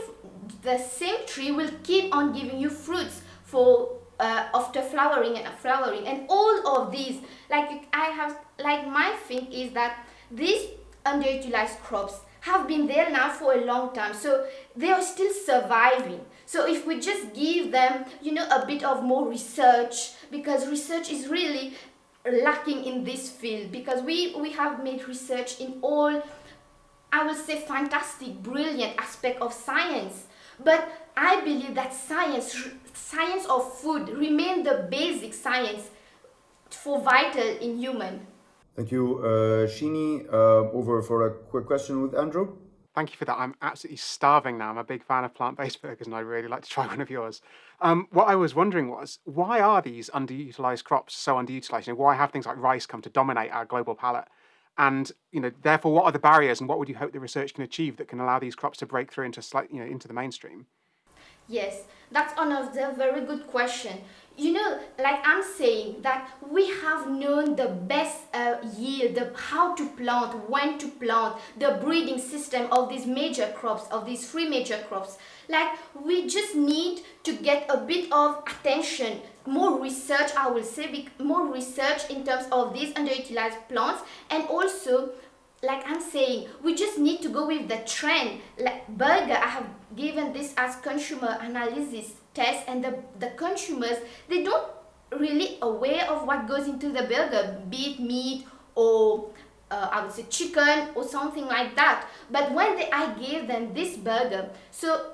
the same tree will keep on giving you fruits for uh, after flowering and flowering. And all of these like I have like my thing is that these underutilized crops have been there now for a long time so they are still surviving. So if we just give them you know a bit of more research because research is really lacking in this field because we we have made research in all I would say fantastic brilliant aspect of science but I believe that science science of food remain the basic science for vital in human Thank you, uh, Shini. Uh, over for a quick question with Andrew. Thank you for that. I'm absolutely starving now. I'm a big fan of plant-based burgers and I'd really like to try one of yours. Um, what I was wondering was, why are these underutilized crops so underutilized? You know, why have things like rice come to dominate our global palate? And you know, therefore, what are the barriers and what would you hope the research can achieve that can allow these crops to break through into, slight, you know, into the mainstream? Yes, that's another very good question you know like i'm saying that we have known the best uh, yield the how to plant when to plant the breeding system of these major crops of these three major crops. Like we just need to get a bit of attention more research i will say more research in terms of these underutilized plants. And also like i'm saying we just need to go with the trend. Like burger i have given this as consumer analysis test and the, the consumers, they don't really aware of what goes into the burger, be it meat or uh, I would say chicken or something like that. But when they, I gave them this burger, so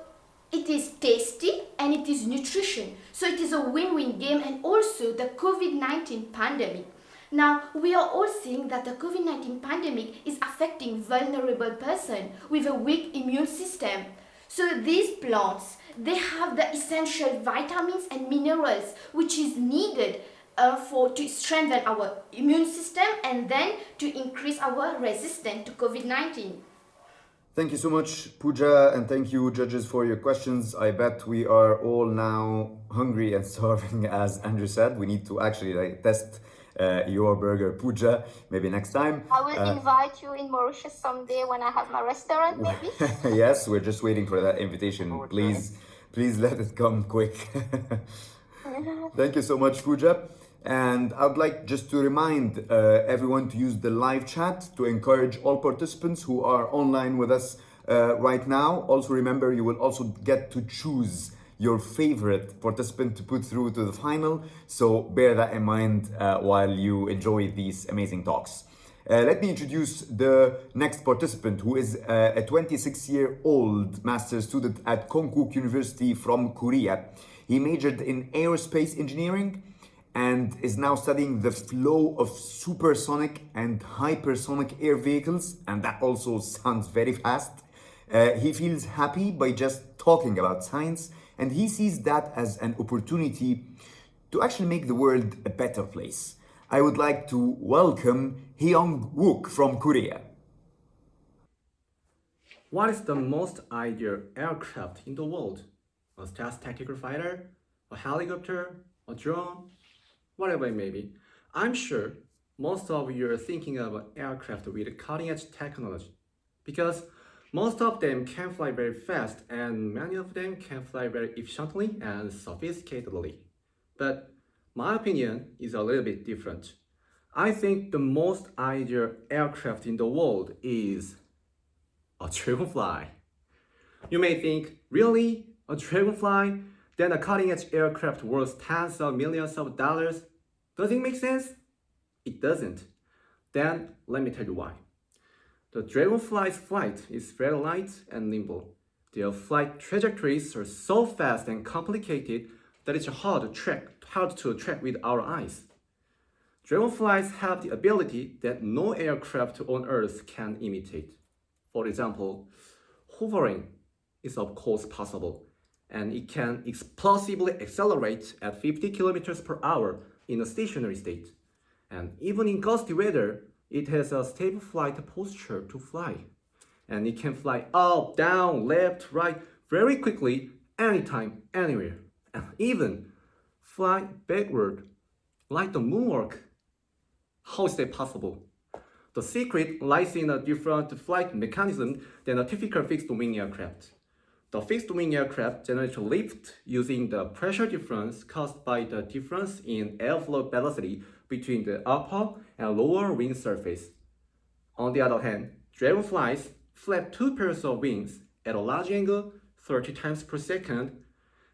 it is tasty and it is nutrition. So it is a win-win game and also the COVID-19 pandemic. Now, we are all seeing that the COVID-19 pandemic is affecting vulnerable person with a weak immune system. So these plants, they have the essential vitamins and minerals which is needed uh, for to strengthen our immune system and then to increase our resistance to COVID-19. Thank you so much, Pooja, and thank you, judges, for your questions. I bet we are all now hungry and starving, as Andrew said. We need to actually like, test uh, your burger Pooja maybe next time. I will uh, invite you in Mauritius someday when I have my restaurant maybe. yes, we're just waiting for that invitation. Please, please let it come quick. Thank you so much Pooja. And I would like just to remind uh, everyone to use the live chat to encourage all participants who are online with us uh, right now. Also remember, you will also get to choose your favorite participant to put through to the final. So bear that in mind uh, while you enjoy these amazing talks. Uh, let me introduce the next participant who is uh, a 26-year-old master's student at Konkuk University from Korea. He majored in aerospace engineering and is now studying the flow of supersonic and hypersonic air vehicles and that also sounds very fast. Uh, he feels happy by just talking about science and he sees that as an opportunity to actually make the world a better place. I would like to welcome Hyung Wook from Korea. What is the most ideal aircraft in the world? A stealth tactical fighter? A helicopter? A drone? Whatever it may be. I'm sure most of you are thinking of aircraft with cutting-edge technology because most of them can fly very fast and many of them can fly very efficiently and sophisticatedly. But my opinion is a little bit different. I think the most ideal aircraft in the world is a dragonfly. You may think, really? A dragonfly? Then a cutting-edge aircraft worth tens of millions of dollars? Does it make sense? It doesn't. Then let me tell you why. The dragonfly's flight is very light and nimble. Their flight trajectories are so fast and complicated that it's hard to track, hard to track with our eyes. Dragonflies have the ability that no aircraft on Earth can imitate. For example, hovering is of course possible, and it can explosively accelerate at 50 kilometers per hour in a stationary state. And even in gusty weather, it has a stable flight posture to fly. And it can fly up, down, left, right, very quickly, anytime, anywhere. And even fly backward, like the moonwalk. How is that possible? The secret lies in a different flight mechanism than a typical fixed-wing aircraft. The fixed-wing aircraft generates lift using the pressure difference caused by the difference in airflow velocity between the upper and lower wing surface. On the other hand, dragonflies flap two pairs of wings at a large angle 30 times per second.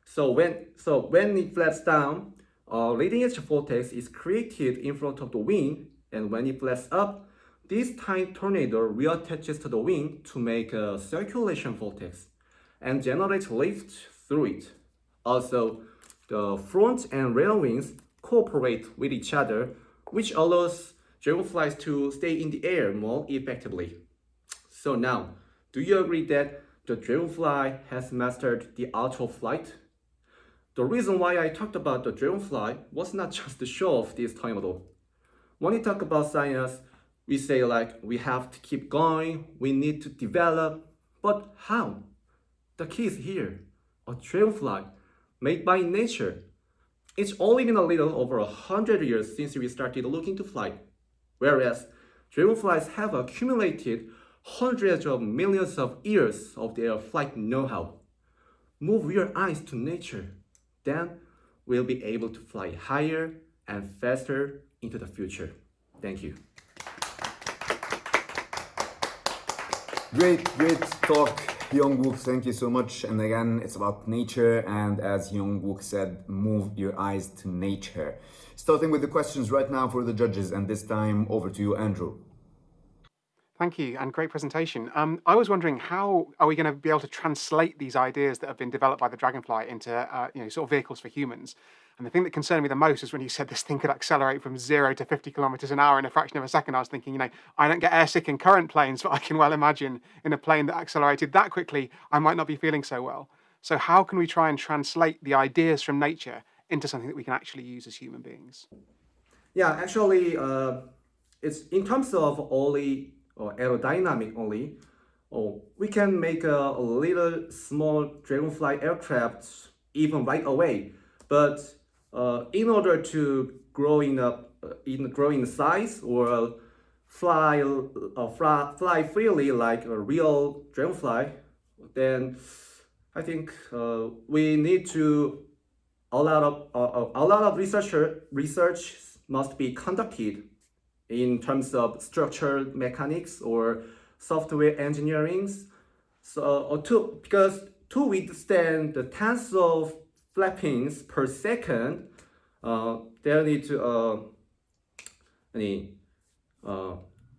So when, so when it flaps down, a leading edge vortex is created in front of the wing, and when it flaps up, this tiny tornado reattaches to the wing to make a circulation vortex and generate lift through it. Also, the front and rear wings cooperate with each other, which allows dragonflies to stay in the air more effectively. So now, do you agree that the dragonfly has mastered the art of flight? The reason why I talked about the dragonfly was not just to show off this time though. When we talk about science, we say like we have to keep going, we need to develop, but how? The key is here, a dragonfly made by nature. It's only been a little over a hundred years since we started looking to fly, whereas dragonflies have accumulated hundreds of millions of years of their flight know-how. Move your eyes to nature, then we'll be able to fly higher and faster into the future. Thank you. Great, great talk, Hyung Wook. Thank you so much. And again, it's about nature. And as Hyung Wook said, move your eyes to nature. Starting with the questions right now for the judges. And this time over to you, Andrew. Thank you, and great presentation. Um, I was wondering how are we going to be able to translate these ideas that have been developed by the Dragonfly into uh, you know sort of vehicles for humans? And the thing that concerned me the most is when you said this thing could accelerate from zero to 50 kilometers an hour in a fraction of a second. I was thinking, you know, I don't get airsick in current planes, but I can well imagine in a plane that accelerated that quickly, I might not be feeling so well. So how can we try and translate the ideas from nature into something that we can actually use as human beings? Yeah, actually, uh, it's in terms of only or aerodynamic only, or we can make a, little small dragonfly aircraft even right away. But uh, in order to grow in a in grow in size or fly uh, fly, fly freely like a real dragonfly, then I think uh, we need to a lot of uh, a lot of researcher research must be conducted in terms of structural mechanics or software engineering. So to because to withstand the tens of flappings per second, uh, there need to uh, any uh,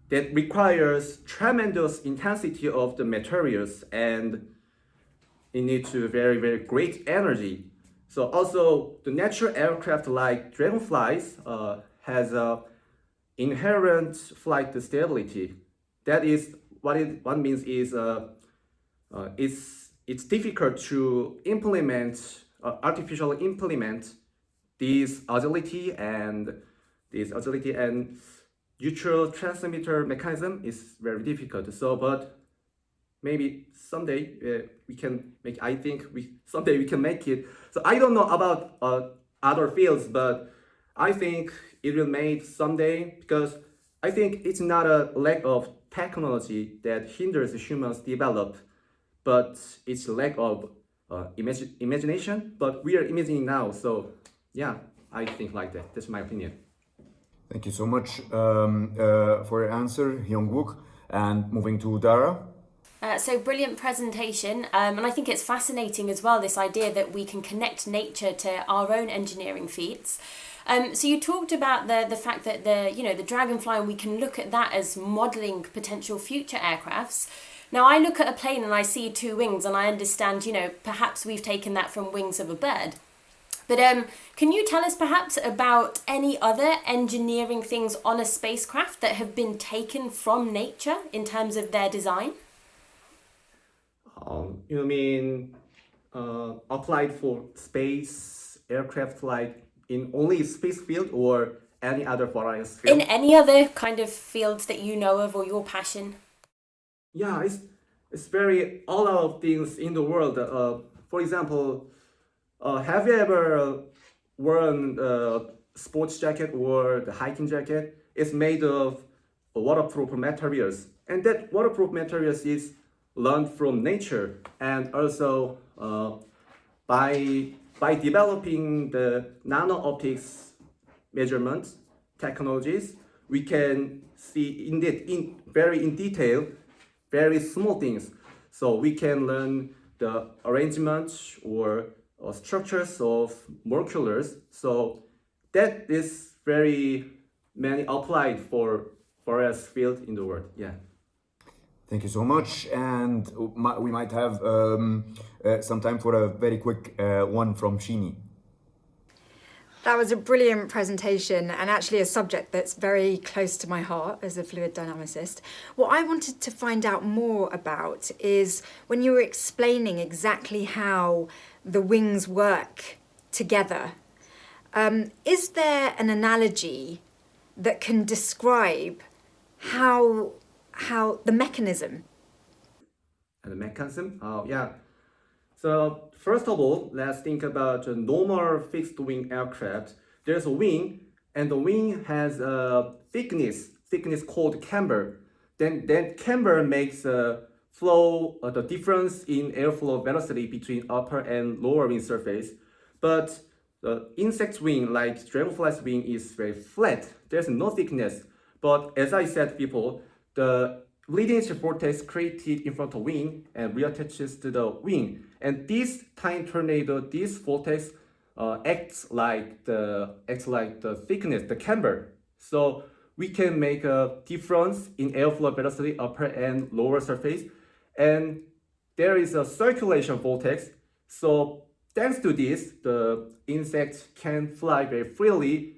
that requires tremendous intensity of the materials and it needs to very very great energy. So also the natural aircraft like dragonflies uh, has a inherent flight stability. That is what it what means is uh, uh, it's it's difficult to implement uh, artificially implement this agility and this agility and neutral transmitter mechanism is very difficult. So, but maybe someday uh, we can make. I think we someday we can make it. So I don't know about uh, other fields, but I think it will made someday because I think it's not a lack of technology that hinders humans develop, but it's lack of uh, imag imagination. But we are imagining now, so yeah, I think like that. That's my opinion. Thank you so much um, uh, for your answer, Hyung Wook. And moving to Dara. Uh, so brilliant presentation, um, and I think it's fascinating as well. This idea that we can connect nature to our own engineering feats. Um, so you talked about the the fact that the you know the dragonfly, and we can look at that as modelling potential future aircrafts. Now I look at a plane and I see two wings, and I understand you know perhaps we've taken that from wings of a bird. But um, can you tell us perhaps about any other engineering things on a spacecraft that have been taken from nature in terms of their design? Um, you mean uh, applied for space aircraft like in only space field or any other various field? In any other kind of fields that you know of or your passion? Yeah, it's it's very all of things in the world. Uh, for example, uh, have you ever worn a sports jacket or the hiking jacket? It's made of waterproof materials, and that waterproof materials is learned from nature, and also uh, by by developing the nano optics measurements technologies, we can see indeed in very in detail very small things. So we can learn the arrangement or uh, structures of molecules. So that is very many applied for various field in the world. Yeah. Thank you so much. And we might have um, uh, some time for a very quick uh, one from Shini. That was a brilliant presentation and actually a subject that's very close to my heart as a fluid dynamicist. What I wanted to find out more about is when you were explaining exactly how the wings work together, um, is there an analogy that can describe how, how the mechanism? The mechanism? Oh, yeah. So first of all, let's think about a normal fixed wing aircraft. There's a wing and the wing has a thickness, thickness called camber. Then that camber makes a flow, uh, the difference in airflow velocity between upper and lower wing surface. But the insect wing, like dragonfly's wing, is very flat. There's no thickness. But as I said before, the leading edge vortex created in front of wing and reattaches to the wing. And this tiny tornado, this vortex uh, acts like the acts like the thickness, the camber. So we can make a difference in airflow velocity upper and lower surface. And there is a circulation vortex. So thanks to this, the insects can fly very freely,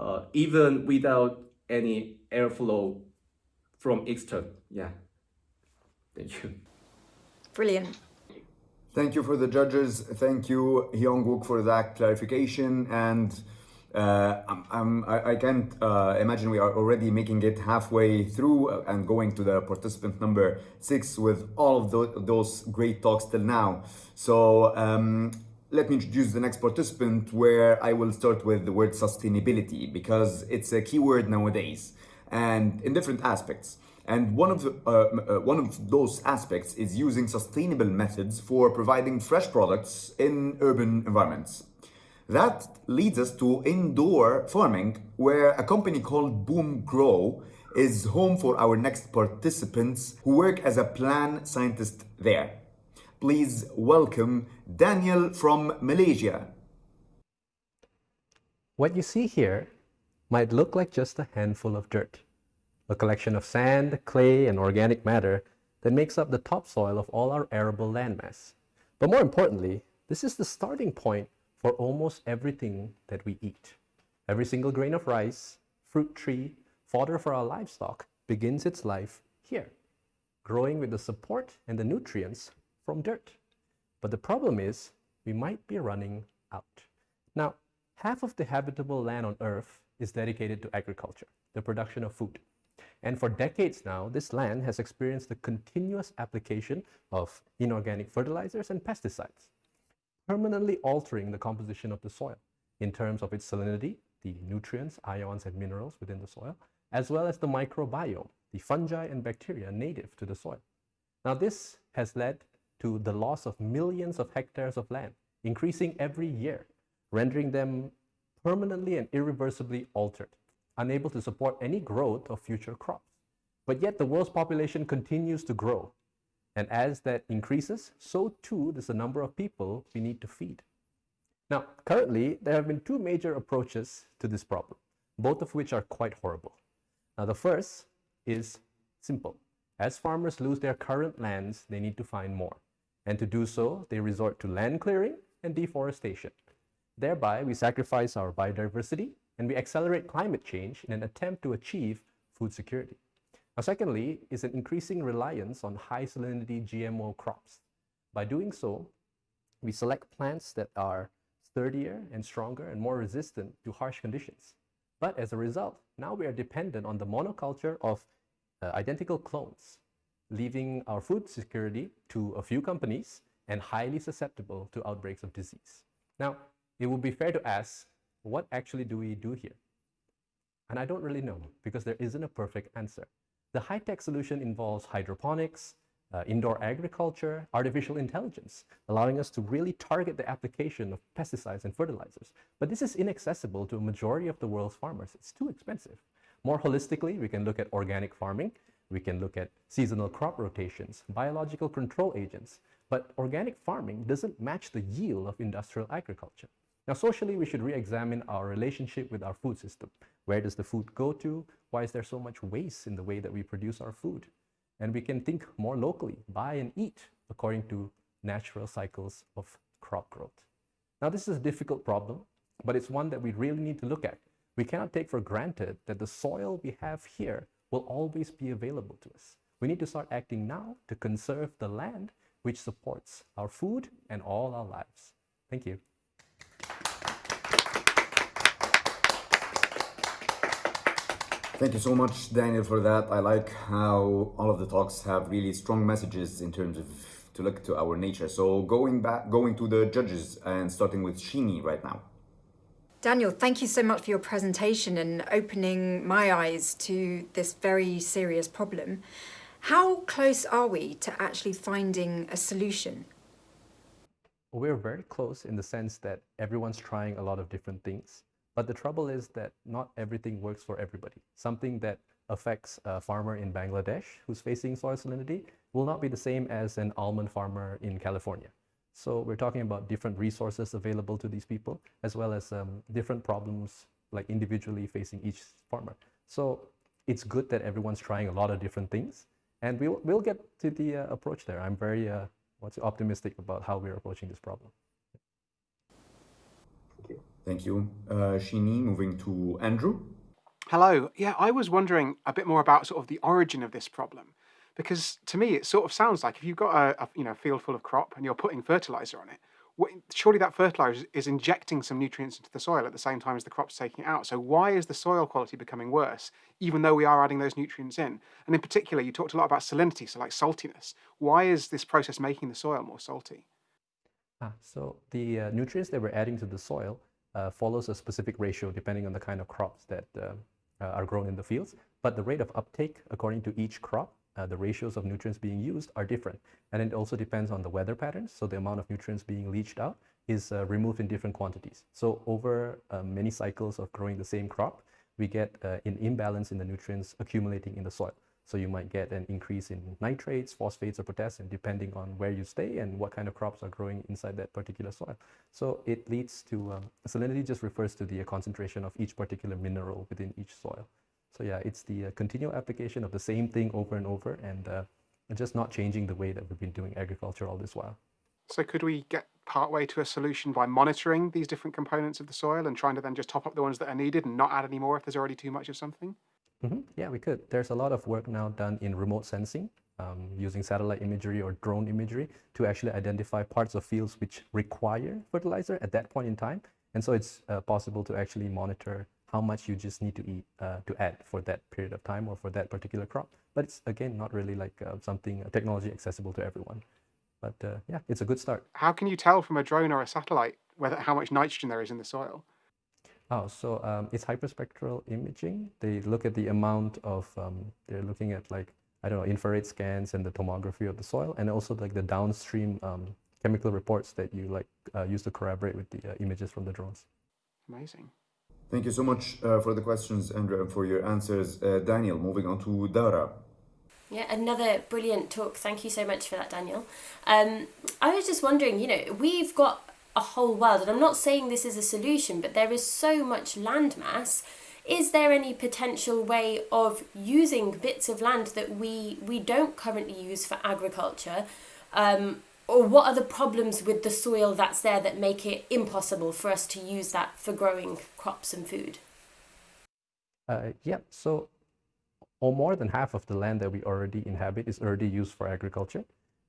uh, even without any airflow from external. Yeah. Thank you. Brilliant. Thank you for the judges. Thank you, Hyung-wook, for that clarification. And uh, I'm, I'm, I, can't uh, imagine we are already making it halfway through and going to the participant number six with all of the, those great talks till now. So um, let me introduce the next participant where I will start with the word sustainability because it's a keyword nowadays and in different aspects. And one of, the, uh, uh, one of those aspects is using sustainable methods for providing fresh products in urban environments. That leads us to indoor farming, where a company called BoomGrow is home for our next participants who work as a plant scientist there. Please welcome Daniel from Malaysia. What you see here might look like just a handful of dirt a collection of sand, clay, and organic matter that makes up the topsoil of all our arable landmass. But more importantly, this is the starting point for almost everything that we eat. Every single grain of rice, fruit tree, fodder for our livestock begins its life here, growing with the support and the nutrients from dirt. But the problem is, we might be running out. Now, half of the habitable land on Earth is dedicated to agriculture, the production of food. And for decades now, this land has experienced the continuous application of inorganic fertilizers and pesticides, permanently altering the composition of the soil in terms of its salinity, the nutrients, ions, and minerals within the soil, as well as the microbiome, the fungi and bacteria native to the soil. Now, this has led to the loss of millions of hectares of land, increasing every year, rendering them permanently and irreversibly altered unable to support any growth of future crops. But yet the world's population continues to grow. And as that increases, so too does the number of people we need to feed. Now, currently, there have been two major approaches to this problem, both of which are quite horrible. Now, the first is simple. As farmers lose their current lands, they need to find more. And to do so, they resort to land clearing and deforestation. Thereby, we sacrifice our biodiversity and we accelerate climate change in an attempt to achieve food security. Now, secondly, is an increasing reliance on high salinity GMO crops. By doing so, We select plants that are sturdier and stronger and more resistant to harsh conditions. But as a result, now we are dependent on the monoculture of uh, identical clones, leaving our food security to a few companies and highly susceptible to outbreaks of disease. Now, it would be fair to ask, what actually do we do here? And I don't really know because there isn't a perfect answer. The high-tech solution involves hydroponics, uh, indoor agriculture, artificial intelligence, allowing us to really target the application of pesticides and fertilizers. But this is inaccessible to a majority of the world's farmers. It's too expensive. More holistically, we can look at organic farming, we can look at seasonal crop rotations, biological control agents, but organic farming doesn't match the yield of industrial agriculture. Now, socially, we should re-examine our relationship with our food system. Where does the food go to? Why is there so much waste in the way that we produce our food? And we can think more locally, buy and eat according to natural cycles of crop growth. Now, this is a difficult problem, but it's one that we really need to look at. We cannot take for granted that the soil we have here will always be available to us. We need to start acting now to conserve the land which supports our food and all our lives. Thank you. Thank you so much, Daniel, for that. I like how all of the talks have really strong messages in terms of to look to our nature. So going back, going to the judges and starting with Shini right now. Daniel, thank you so much for your presentation and opening my eyes to this very serious problem. How close are we to actually finding a solution? We're very close in the sense that everyone's trying a lot of different things. But the trouble is that not everything works for everybody. Something that affects a farmer in Bangladesh who's facing soil salinity will not be the same as an almond farmer in California. So we're talking about different resources available to these people, as well as um, different problems like individually facing each farmer. So it's good that everyone's trying a lot of different things, and we'll, we'll get to the uh, approach there. I'm very uh, what's optimistic about how we're approaching this problem. Thank you. Uh, Shini, moving to Andrew. Hello. Yeah, I was wondering a bit more about sort of the origin of this problem. Because to me, it sort of sounds like if you've got a, a you know field full of crop and you're putting fertilizer on it, what, surely that fertilizer is injecting some nutrients into the soil at the same time as the crop's taking it out. So why is the soil quality becoming worse, even though we are adding those nutrients in? And in particular, you talked a lot about salinity, so like saltiness. Why is this process making the soil more salty? Ah, so the uh, nutrients that we're adding to the soil uh, follows a specific ratio depending on the kind of crops that uh, uh, are grown in the fields. But the rate of uptake according to each crop, uh, the ratios of nutrients being used are different. And it also depends on the weather patterns. So the amount of nutrients being leached out is uh, removed in different quantities. So over many cycles of growing the same crop, we get an imbalance in the nutrients accumulating in the soil. So you might get an increase in nitrates, phosphates, or potassium, depending on where you stay and what kind of crops are growing inside that particular soil. So it leads to, um, salinity just refers to the uh, concentration of each particular mineral within each soil. So yeah, it's the uh, continual application of the same thing over and over and uh, just not changing the way that we've been doing agriculture all this while. So could we get partway to a solution by monitoring these different components of the soil and trying to then just top up the ones that are needed and not add any more if there's already too much of something? Mm -hmm. Yeah, we could. There's a lot of work now done in remote sensing um, using satellite imagery or drone imagery to actually identify parts of fields which require fertilizer at that point in time. And so it's uh, possible to actually monitor how much you just need to eat uh, to add for that period of time or for that particular crop. But it's again not really like uh, something uh, technology accessible to everyone. But uh, yeah, it's a good start. How can you tell from a drone or a satellite whether how much nitrogen there is in the soil? Oh, so um, it's hyperspectral imaging. They look at the amount of, um, they're looking at like, I don't know, infrared scans and the tomography of the soil and also like the downstream um, chemical reports that you like uh, use to corroborate with the uh, images from the drones. Amazing. Thank you so much uh, for the questions, Andrew, and for your answers. Uh, Daniel, moving on to Dara. Yeah, another brilliant talk. Thank you so much for that, Daniel. Um, I was just wondering, you know, we've got a whole world. And I'm not saying this is a solution, but there is so much land mass. Is there any potential way of using bits of land that we, we don't currently use for agriculture? Um, or what are the problems with the soil that's there that make it impossible for us to use that for growing crops and food? Uh, yeah, so or more than half of the land that we already inhabit is already used for agriculture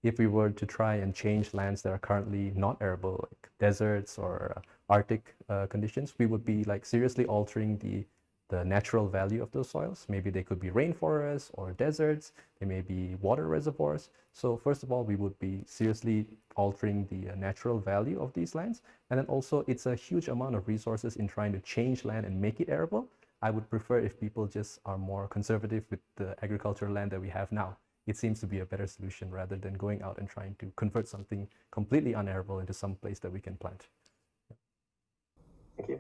if we were to try and change lands that are currently not arable, like deserts or uh, Arctic uh, conditions, we would be like seriously altering the the natural value of those soils. Maybe they could be rainforests or deserts. They may be water reservoirs. So first of all, we would be seriously altering the uh, natural value of these lands. And then also it's a huge amount of resources in trying to change land and make it arable. I would prefer if people just are more conservative with the agricultural land that we have now. It seems to be a better solution rather than going out and trying to convert something completely unarable into some place that we can plant. Thank you.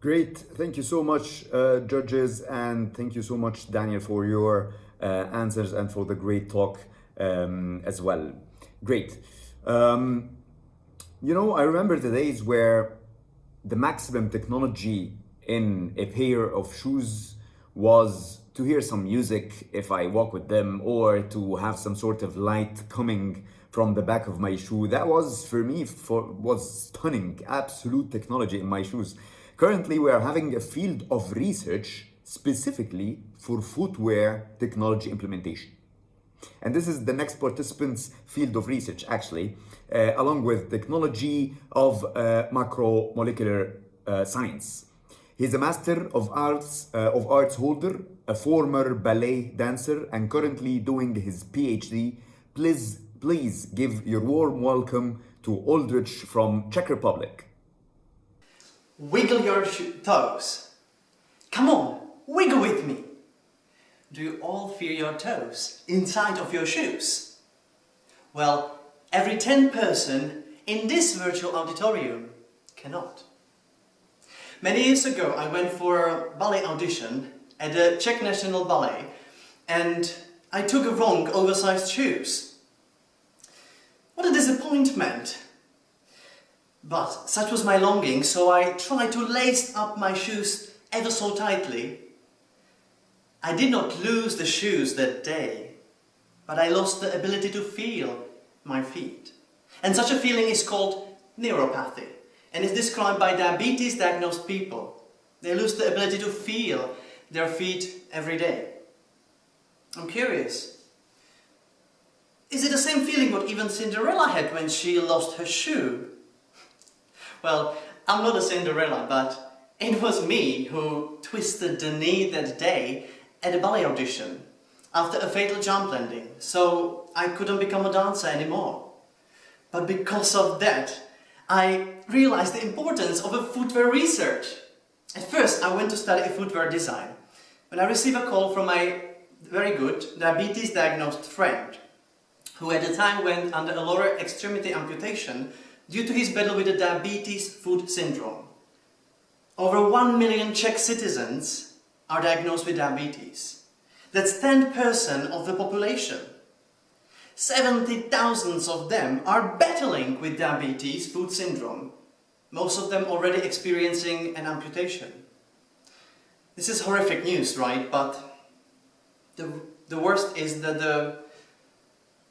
Great. Thank you so much, uh, judges, and thank you so much, Daniel, for your uh, answers and for the great talk um, as well. Great. Um, you know, I remember the days where the maximum technology in a pair of shoes was to hear some music if I walk with them or to have some sort of light coming from the back of my shoe. That was for me for was stunning, absolute technology in my shoes. Currently, we are having a field of research specifically for footwear technology implementation. And this is the next participant's field of research, actually, uh, along with technology of uh, macromolecular uh, science. He's a Master of Arts, uh, of Arts holder, a former ballet dancer, and currently doing his PhD. Please, please give your warm welcome to Aldrich from Czech Republic. Wiggle your toes. Come on, wiggle with me. Do you all feel your toes inside of your shoes? Well, every 10 person in this virtual auditorium cannot. Many years ago I went for a ballet audition at the Czech National Ballet and I took a wrong oversized shoes. What a disappointment! But such was my longing, so I tried to lace up my shoes ever so tightly. I did not lose the shoes that day, but I lost the ability to feel my feet. And such a feeling is called neuropathy and is described by diabetes diagnosed people. They lose the ability to feel their feet every day. I'm curious. Is it the same feeling what even Cinderella had when she lost her shoe? Well, I'm not a Cinderella, but it was me who twisted the knee that day at a ballet audition after a fatal jump landing, so I couldn't become a dancer anymore. But because of that, I realized the importance of a footwear research. At first, I went to study footwear design, when I received a call from my very good diabetes diagnosed friend, who at the time went under a lower extremity amputation due to his battle with the diabetes foot syndrome. Over 1 million Czech citizens are diagnosed with diabetes. That's 10% of the population. 70,000 of them are battling with diabetes foot syndrome, most of them already experiencing an amputation. This is horrific news, right? But the, the worst is that the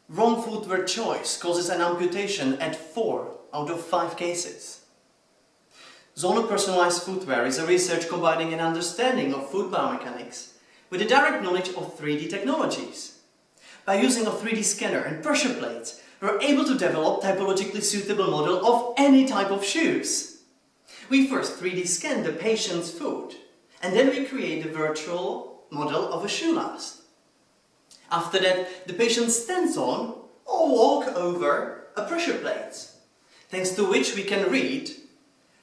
wrong footwear choice causes an amputation at 4 out of 5 cases. Zona personalized footwear is a research combining an understanding of foot biomechanics with a direct knowledge of 3D technologies. By using a 3D scanner and pressure plates, we're able to develop typologically suitable model of any type of shoes. We first 3D scan the patient's foot, and then we create a virtual model of a shoe last. After that, the patient stands on or walk over a pressure plate thanks to which we can read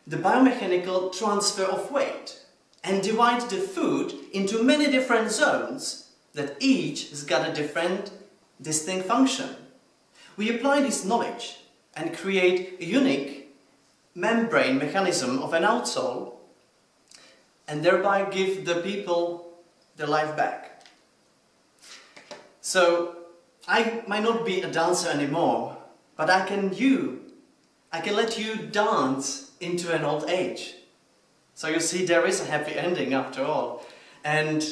the biomechanical transfer of weight and divide the foot into many different zones that each has got a different distinct function. We apply this knowledge and create a unique membrane mechanism of an outsole and thereby give the people their life back. So I might not be a dancer anymore, but I can you I can let you dance into an old age. So you see, there is a happy ending after all. And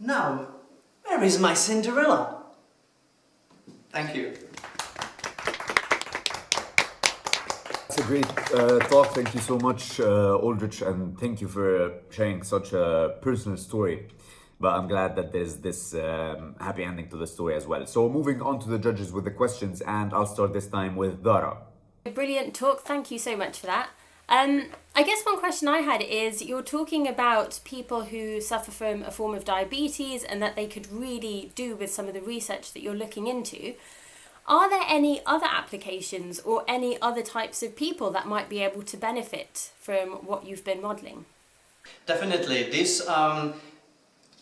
now, where is my Cinderella? Thank you. It's a great uh, talk. Thank you so much, uh, Aldrich, and thank you for sharing such a personal story. but I'm glad that there's this um, happy ending to the story as well. So moving on to the judges with the questions, and I'll start this time with Dara. Brilliant talk. Thank you so much for that. Um, I guess one question I had is you're talking about people who suffer from a form of diabetes and that they could really do with some of the research that you're looking into. Are there any other applications or any other types of people that might be able to benefit from what you've been modelling? Definitely. This um,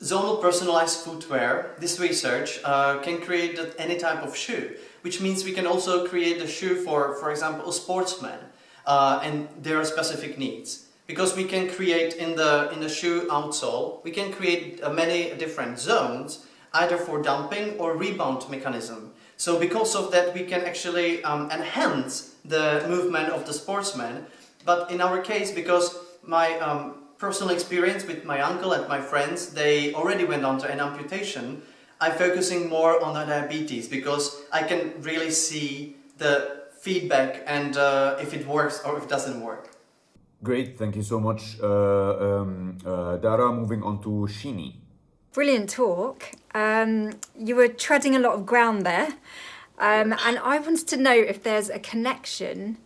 zonal personalized footwear, this research, uh, can create any type of shoe, which means we can also create a shoe for, for example, a sportsman uh, and their specific needs. Because we can create in the, in the shoe outsole, we can create uh, many different zones, either for dumping or rebound mechanism. So because of that, we can actually um, enhance the movement of the sportsman. But in our case, because my um, personal experience with my uncle and my friends, they already went on to an amputation, I'm focusing more on the diabetes because I can really see the feedback and uh, if it works or if it doesn't work. Great, thank you so much, uh, um, uh, Dara. Moving on to Shini. Brilliant talk. Um, you were treading a lot of ground there. Um, and I wanted to know if there's a connection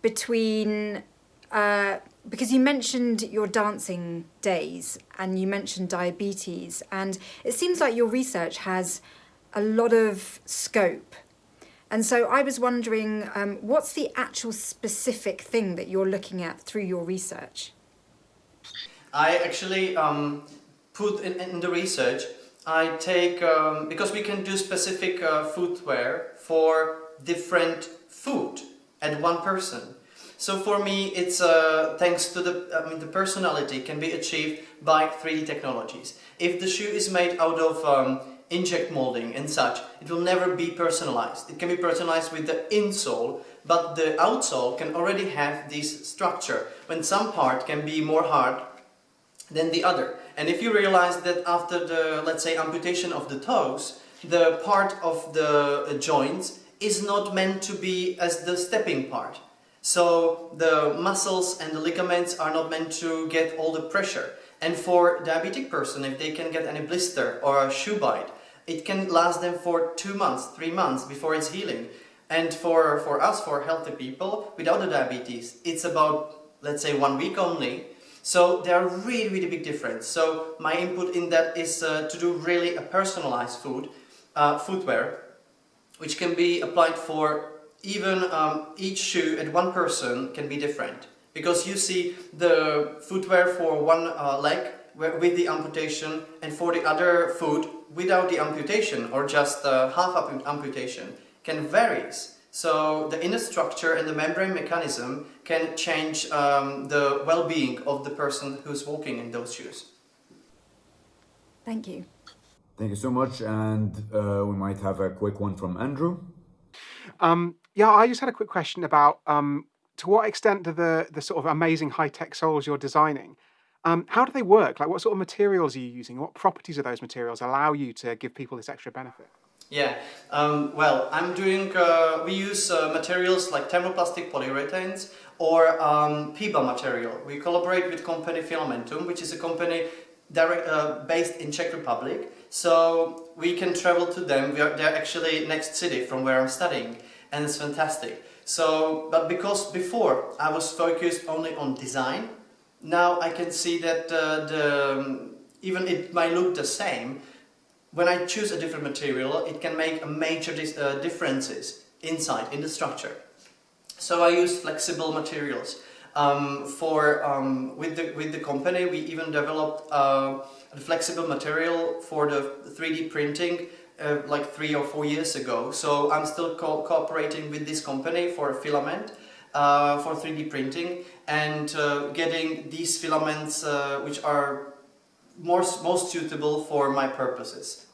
between, uh, because you mentioned your dancing days and you mentioned diabetes, and it seems like your research has a lot of scope and so I was wondering, um, what's the actual specific thing that you're looking at through your research? I actually um, put in, in, the research, I take, um, because we can do specific uh, footwear for different food at one person. So for me, it's uh, thanks to the, I mean, the personality can be achieved by 3D technologies. If the shoe is made out of um, inject molding and such, it will never be personalized. It can be personalized with the insole, but the outsole can already have this structure, when some part can be more hard than the other. And if you realize that after the, let's say, amputation of the toes, the part of the uh, joints is not meant to be as the stepping part. So the muscles and the ligaments are not meant to get all the pressure. And for diabetic person, if they can get any blister or a shoe bite, it can last them for two months, three months before it's healing. And for, for us, for healthy people without the diabetes, it's about, let's say, one week only. So there are really, really big difference. So my input in that is uh, to do really a personalized food, uh, footwear, which can be applied for even um, each shoe at one person can be different. Because you see the footwear for one uh, leg with the amputation and for the other foot without the amputation or just uh, half amputation can varies. So the inner structure and the membrane mechanism can change um, the well-being of the person who's walking in those shoes. Thank you. Thank you so much. And uh, we might have a quick one from Andrew. Um, yeah, I just had a quick question about um, to what extent do the, the sort of amazing high-tech soles you're designing um, how do they work? Like, what sort of materials are you using? What properties of those materials allow you to give people this extra benefit? Yeah, um, well, I'm doing, uh, we use uh, materials like thermoplastic polyurethanes or um, PEBA material. We collaborate with company Fillamentum, which is a company direct, uh, based in Czech Republic. So we can travel to them. Are, they're actually next city from where I'm studying and it's fantastic. So, but because before I was focused only on design now I can see that uh, the, um, even it might look the same, when I choose a different material, it can make a major uh, differences inside, in the structure. So I use flexible materials. Um, for um, with the with the company, we even developed uh, a flexible material for the 3D printing uh, like three or four years ago. So I'm still co cooperating with this company for a filament uh, for 3D printing and uh, getting these filaments uh, which are more, most suitable for my purposes.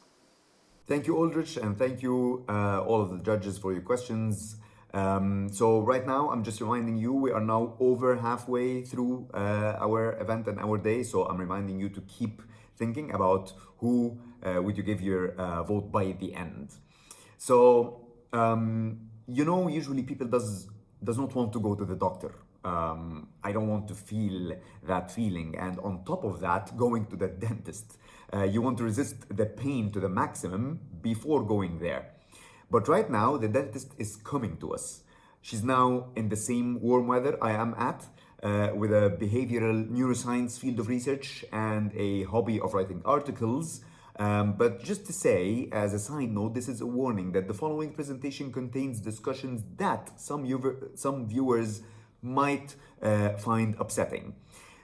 Thank you, Aldrich, and thank you uh, all of the judges for your questions. Um, so right now, I'm just reminding you, we are now over halfway through uh, our event and our day. So I'm reminding you to keep thinking about who uh, would you give your vote by the end. So, um, you know, usually people does does not want to go to the doctor. Um, I don't want to feel that feeling. And on top of that, going to the dentist. Uh, you want to resist the pain to the maximum before going there. But right now, the dentist is coming to us. She's now in the same warm weather I am at, uh, with a behavioral neuroscience field of research and a hobby of writing articles. Um, but just to say, as a side note, this is a warning that the following presentation contains discussions that some, some viewers might uh, find upsetting.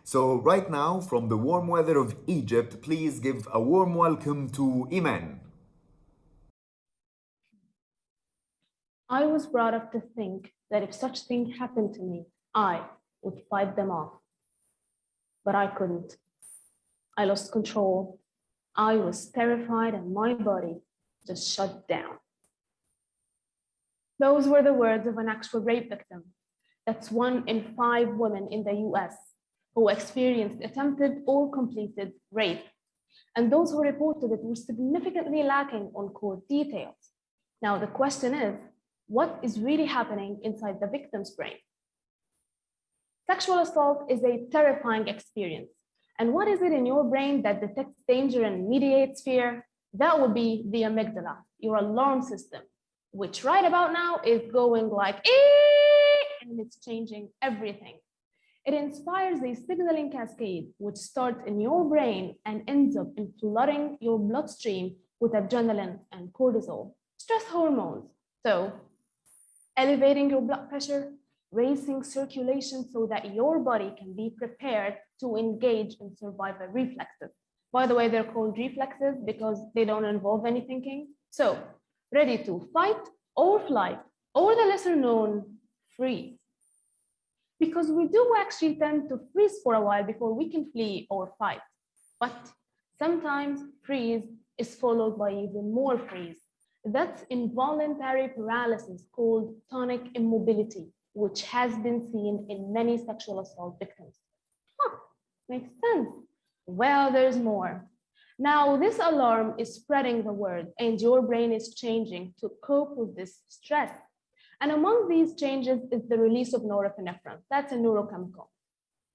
So right now, from the warm weather of Egypt, please give a warm welcome to Iman. I was brought up to think that if such thing happened to me, I would fight them off. But I couldn't. I lost control. I was terrified and my body just shut down. Those were the words of an actual rape victim. That's one in five women in the US who experienced attempted or completed rape. And those who reported it were significantly lacking on core details. Now, the question is, what is really happening inside the victim's brain. Sexual assault is a terrifying experience. And what is it in your brain that detects danger and mediates fear? That would be the amygdala, your alarm system, which right about now is going like, ee! and it's changing everything. It inspires a signaling cascade, which starts in your brain and ends up in flooding your bloodstream with adrenaline and cortisol, stress hormones. So elevating your blood pressure, raising circulation so that your body can be prepared to engage in survival reflexes. By the way, they're called reflexes because they don't involve any thinking. So ready to fight or flight, or the lesser known freeze. Because we do actually tend to freeze for a while before we can flee or fight. But sometimes freeze is followed by even more freeze. That's involuntary paralysis called tonic immobility, which has been seen in many sexual assault victims. Huh, makes sense. Well, there's more. Now, this alarm is spreading the word and your brain is changing to cope with this stress. And among these changes is the release of norepinephrine. That's a neurochemical.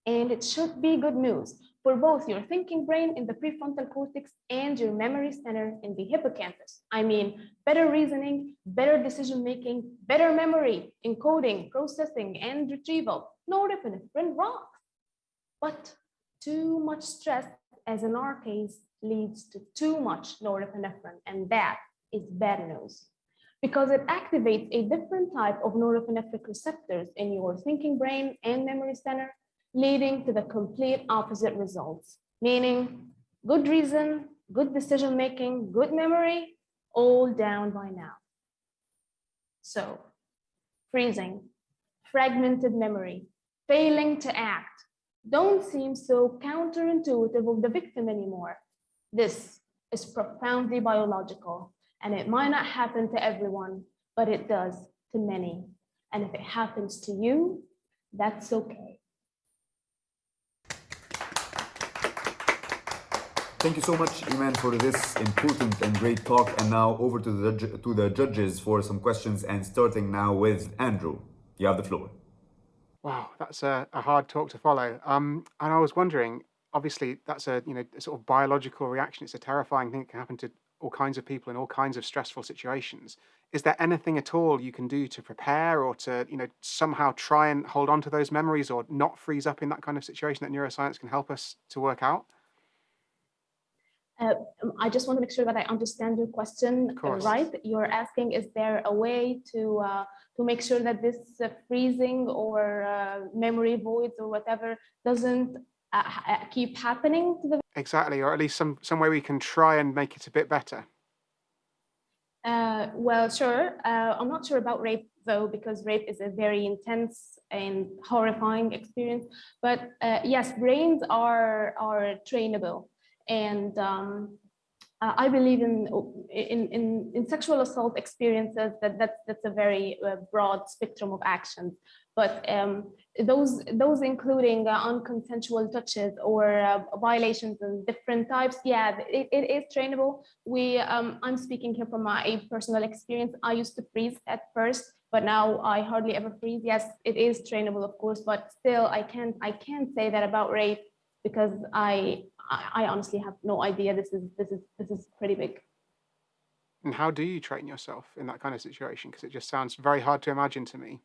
And it should be good news for both your thinking brain in the prefrontal cortex and your memory center in the hippocampus. I mean, better reasoning, better decision-making, better memory, encoding, processing, and retrieval. Norepinephrine rocks. But too much stress, as in our case, leads to too much norepinephrine, and that is bad news because it activates a different type of norepinephrine receptors in your thinking brain and memory center leading to the complete opposite results, meaning good reason, good decision making, good memory, all down by now. So, freezing, fragmented memory, failing to act, don't seem so counterintuitive of the victim anymore. This is profoundly biological, and it might not happen to everyone, but it does to many. And if it happens to you, that's okay. Thank you so much, Iman, for this important and great talk. And now over to the, to the judges for some questions and starting now with Andrew. You have the floor. Wow, that's a, a hard talk to follow. Um, and I was wondering, obviously, that's a you know a sort of biological reaction. It's a terrifying thing that can happen to all kinds of people in all kinds of stressful situations. Is there anything at all you can do to prepare or to you know somehow try and hold on to those memories or not freeze up in that kind of situation that neuroscience can help us to work out? Uh, I just want to make sure that I understand your question right. You're asking, is there a way to uh, to make sure that this uh, freezing or uh, memory voids or whatever doesn't uh, uh, keep happening to the exactly, or at least some some way we can try and make it a bit better. well, sure. I'm not sure about rape though, because rape is a very intense and horrifying experience. But yes, brains are are trainable. And um, I believe in, in, in, in, sexual assault experiences that that's, that's a very uh, broad spectrum of actions. But um, those, those including uh, unconsensual touches or uh, violations in different types, yeah, it, it is trainable. We, um, I'm speaking here from my personal experience. I used to freeze at first but now I hardly ever freeze. Yes, it is trainable, of course, but still I can't I can't say that about rape because I I honestly have no idea. This is this is this is pretty big. And how do you train yourself in that kind of situation? Because it just sounds very hard to imagine to me.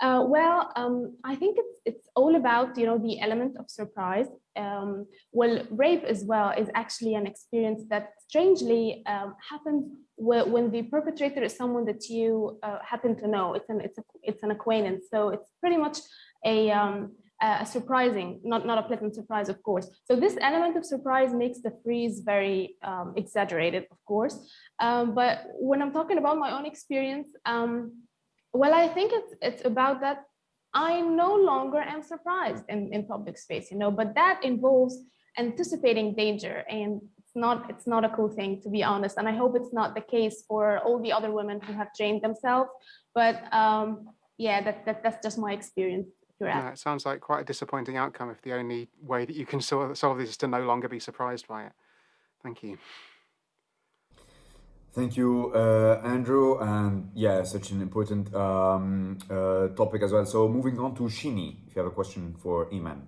Uh, well, um, I think it's it's all about you know the element of surprise. Um, well, rape as well is actually an experience that strangely um, happens when the perpetrator is someone that you uh, happen to know. It's an it's a, it's an acquaintance, so it's pretty much a um, a surprising, not not a pleasant surprise, of course. So this element of surprise makes the freeze very um, exaggerated, of course. Um, but when I'm talking about my own experience. Well, I think it's it's about that I no longer am surprised in, in public space, you know, but that involves anticipating danger and it's not it's not a cool thing to be honest. And I hope it's not the case for all the other women who have trained themselves. But um, yeah, that, that that's just my experience. Yeah, it sounds like quite a disappointing outcome if the only way that you can solve, solve this is to no longer be surprised by it. Thank you. Thank you, uh, Andrew. And yeah, such an important um, uh, topic as well. So moving on to Shini, if you have a question for Iman.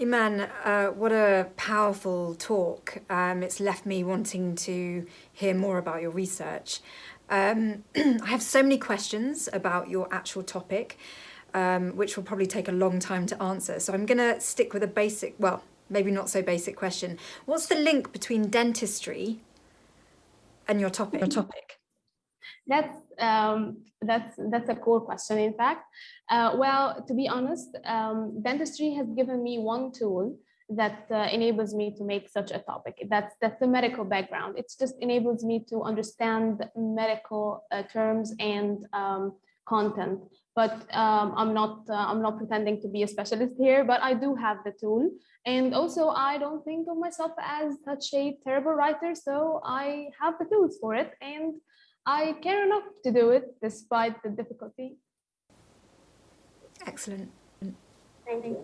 Iman, uh, what a powerful talk. Um, it's left me wanting to hear more about your research. Um, I have so many questions about your actual topic, um, which will probably take a long time to answer. So I'm going to stick with a basic, well, maybe not so basic question. What's the link between dentistry and your topic? Your topic. That's um, that's that's a cool question. In fact, uh, well, to be honest, um, dentistry has given me one tool that uh, enables me to make such a topic. That's that's the medical background. It just enables me to understand medical uh, terms and um, content. But um, I'm not uh, I'm not pretending to be a specialist here. But I do have the tool, and also, I don't think of myself as such a terrible writer, so I have the tools for it and I care enough to do it despite the difficulty. Excellent. Thank you.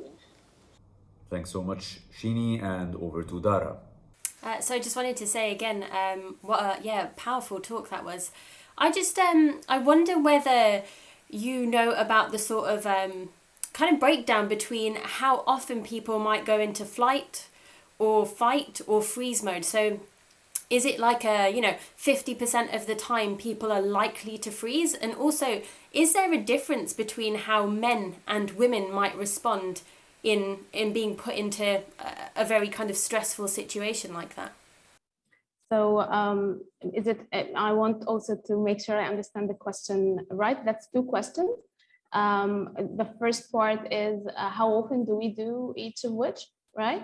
Thanks so much, Shini, and over to Dara. Uh, so I just wanted to say again, um, what a yeah powerful talk that was. I just um I wonder whether you know about the sort of um kind of breakdown between how often people might go into flight or fight or freeze mode. So is it like a, you know, 50% of the time people are likely to freeze? And also, is there a difference between how men and women might respond in in being put into a, a very kind of stressful situation like that? So um, is it, I want also to make sure I understand the question right. That's two questions. Um, the first part is uh, how often do we do each of which, right?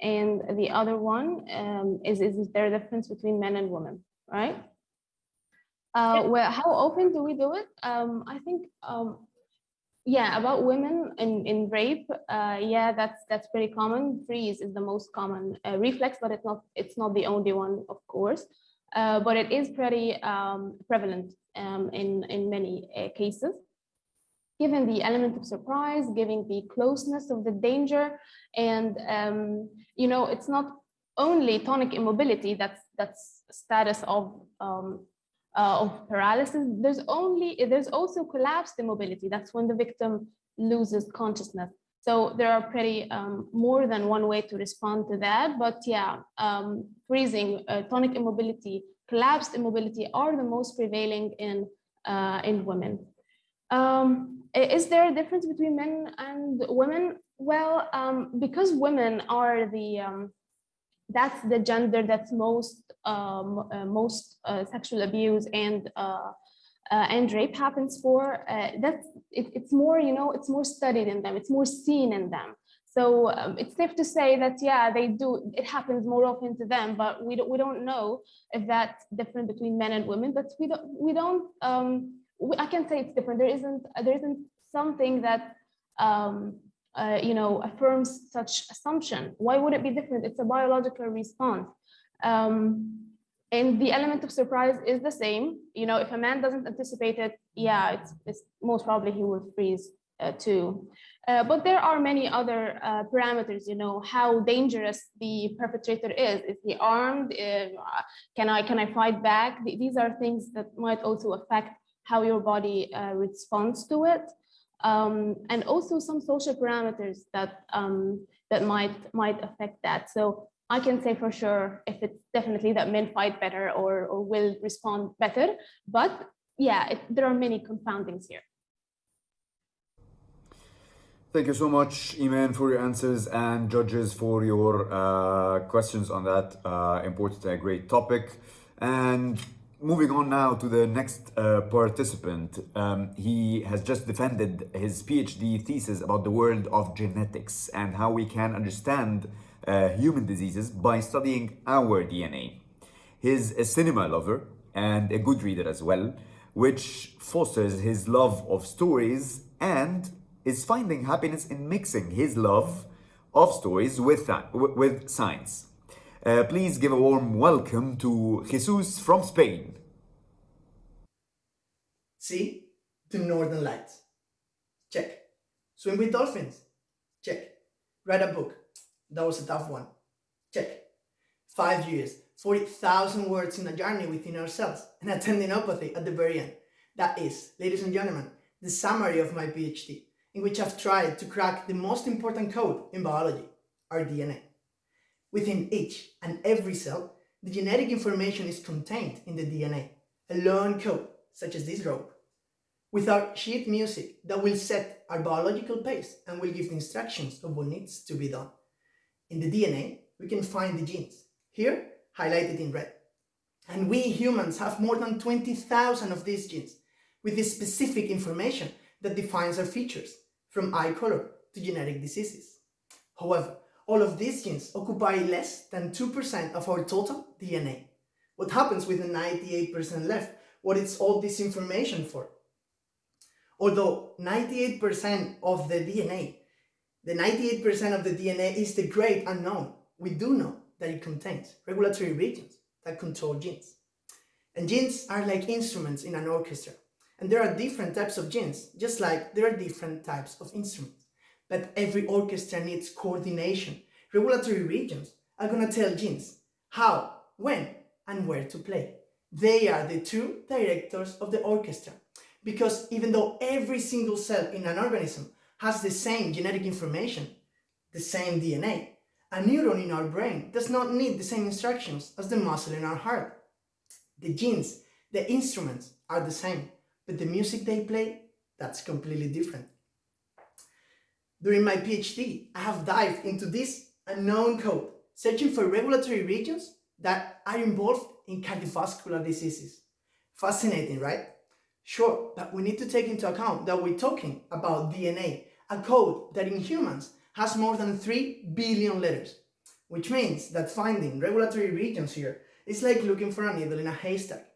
And the other one um, is, is there a difference between men and women, right? Uh, well, how often do we do it? Um, I think, um, yeah, about women in, in rape, uh, yeah, that's that's pretty common. Freeze is the most common uh, reflex, but it's not it's not the only one, of course. Uh, but it is pretty um, prevalent um, in in many uh, cases given the element of surprise, giving the closeness of the danger. And, um, you know, it's not only tonic immobility that's, that's status of, um, uh, of paralysis. There's only, there's also collapsed immobility. That's when the victim loses consciousness. So there are pretty um, more than one way to respond to that. But yeah, um, freezing, uh, tonic immobility, collapsed immobility are the most prevailing in, uh, in women. Um, is there a difference between men and women? Well, um, because women are the um, that's the gender that's most um, uh, most uh, sexual abuse and uh, uh and rape happens for. Uh, that's it, it's more you know it's more studied in them. It's more seen in them. So um, it's safe to say that yeah they do it happens more often to them, but we don't we don't know if that's different between men and women. But we don't we don't. Um, I can say it's different. There isn't there isn't something that um, uh, you know affirms such assumption. Why would it be different? It's a biological response. Um, and the element of surprise is the same. You know, if a man doesn't anticipate it, yeah, it's, it's most probably he will freeze uh, too. Uh, but there are many other uh, parameters, you know, how dangerous the perpetrator is. Is he armed? Uh, can I can I fight back? These are things that might also affect how your body uh, responds to it, um, and also some social parameters that um, that might might affect that. So I can say for sure if it's definitely that men fight better or, or will respond better, but yeah, it, there are many confoundings here. Thank you so much, Iman, for your answers and judges for your uh, questions on that uh, important and great topic. And moving on now to the next uh, participant. Um, he has just defended his PhD thesis about the world of genetics and how we can understand uh, human diseases by studying our DNA. He's a cinema lover and a good reader as well, which fosters his love of stories and is finding happiness in mixing his love of stories with, with science. Uh, please give a warm welcome to Jesus from Spain. See? The Northern Lights. Check. Swim with dolphins. Check. Write a book. That was a tough one. Check. Five years, 40,000 words in a journey within ourselves, and a tendinopathy at the very end. That is, ladies and gentlemen, the summary of my PhD in which I've tried to crack the most important code in biology, our DNA. Within each and every cell, the genetic information is contained in the DNA, a long code, such as this rope, with our sheet music that will set our biological pace and will give the instructions of what needs to be done. In the DNA, we can find the genes, here highlighted in red. And we humans have more than 20,000 of these genes, with this specific information that defines our features, from eye color to genetic diseases. However, all of these genes occupy less than 2% of our total DNA. What happens with the 98% left? What is all this information for? Although 98% of the DNA, the 98% of the DNA is the great unknown, we do know that it contains regulatory regions that control genes. And genes are like instruments in an orchestra. And there are different types of genes, just like there are different types of instruments. But every orchestra needs coordination. Regulatory regions are going to tell genes how, when, and where to play. They are the true directors of the orchestra. Because even though every single cell in an organism has the same genetic information, the same DNA, a neuron in our brain does not need the same instructions as the muscle in our heart. The genes, the instruments are the same but the music they play, that's completely different. During my PhD, I have dived into this unknown code, searching for regulatory regions that are involved in cardiovascular diseases. Fascinating, right? Sure, but we need to take into account that we're talking about DNA, a code that in humans has more than 3 billion letters, which means that finding regulatory regions here is like looking for a needle in a haystack.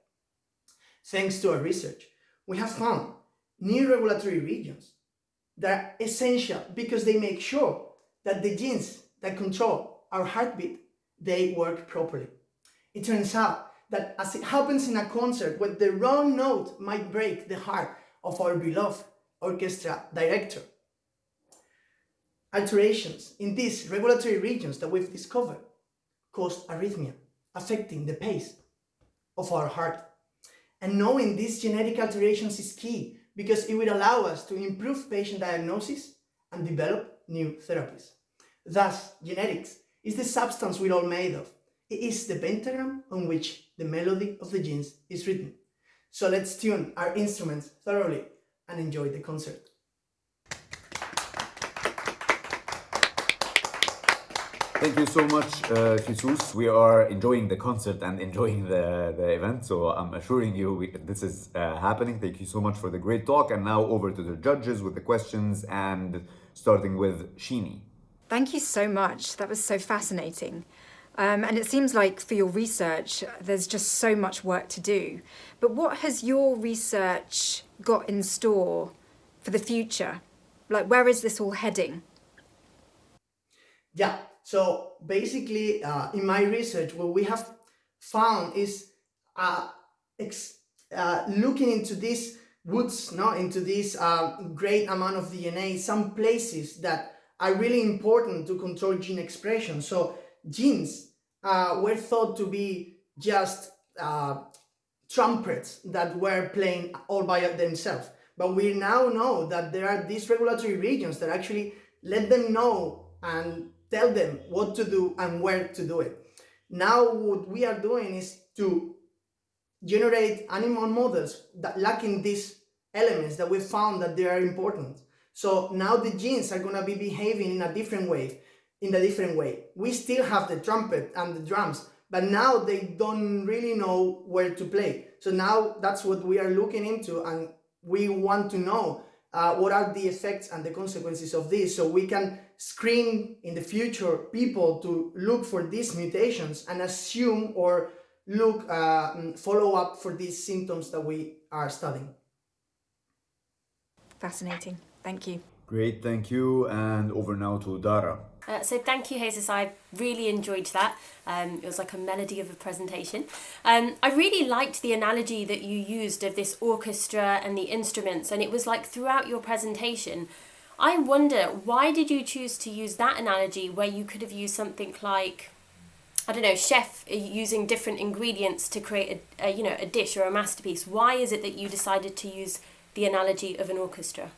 Thanks to our research, we have found new regulatory regions that are essential because they make sure that the genes that control our heartbeat, they work properly. It turns out that as it happens in a concert where the wrong note might break the heart of our beloved orchestra director, alterations in these regulatory regions that we've discovered cause arrhythmia, affecting the pace of our heart. And knowing these genetic alterations is key because it will allow us to improve patient diagnosis and develop new therapies. Thus, genetics is the substance we're all made of. It is the pentagram on which the melody of the genes is written. So let's tune our instruments thoroughly and enjoy the concert. Thank you so much, uh, Jesus. We are enjoying the concert and enjoying the, the event. So I'm assuring you we, this is uh, happening. Thank you so much for the great talk. And now over to the judges with the questions and starting with Shini. Thank you so much. That was so fascinating. Um, and it seems like for your research, there's just so much work to do. But what has your research got in store for the future? Like, where is this all heading? Yeah, so basically, uh, in my research, what we have found is uh, uh, looking into these woods, no, into this uh, great amount of DNA, some places that are really important to control gene expression. So genes uh, were thought to be just uh, trumpets that were playing all by themselves. But we now know that there are these regulatory regions that actually let them know and tell them what to do and where to do it. Now what we are doing is to generate animal models that lacking these elements that we found that they are important. So now the genes are gonna be behaving in a different way, in a different way. We still have the trumpet and the drums, but now they don't really know where to play. So now that's what we are looking into and we want to know uh, what are the effects and the consequences of this so we can screen in the future people to look for these mutations and assume or look uh, mm, follow up for these symptoms that we are studying. Fascinating. Thank you. Great, thank you. And over now to Dara. Uh, so thank you, Jesus. I really enjoyed that. Um, it was like a melody of a presentation. Um, I really liked the analogy that you used of this orchestra and the instruments, and it was like throughout your presentation. I wonder why did you choose to use that analogy where you could have used something like, I don't know, chef uh, using different ingredients to create a, a you know a dish or a masterpiece. Why is it that you decided to use the analogy of an orchestra?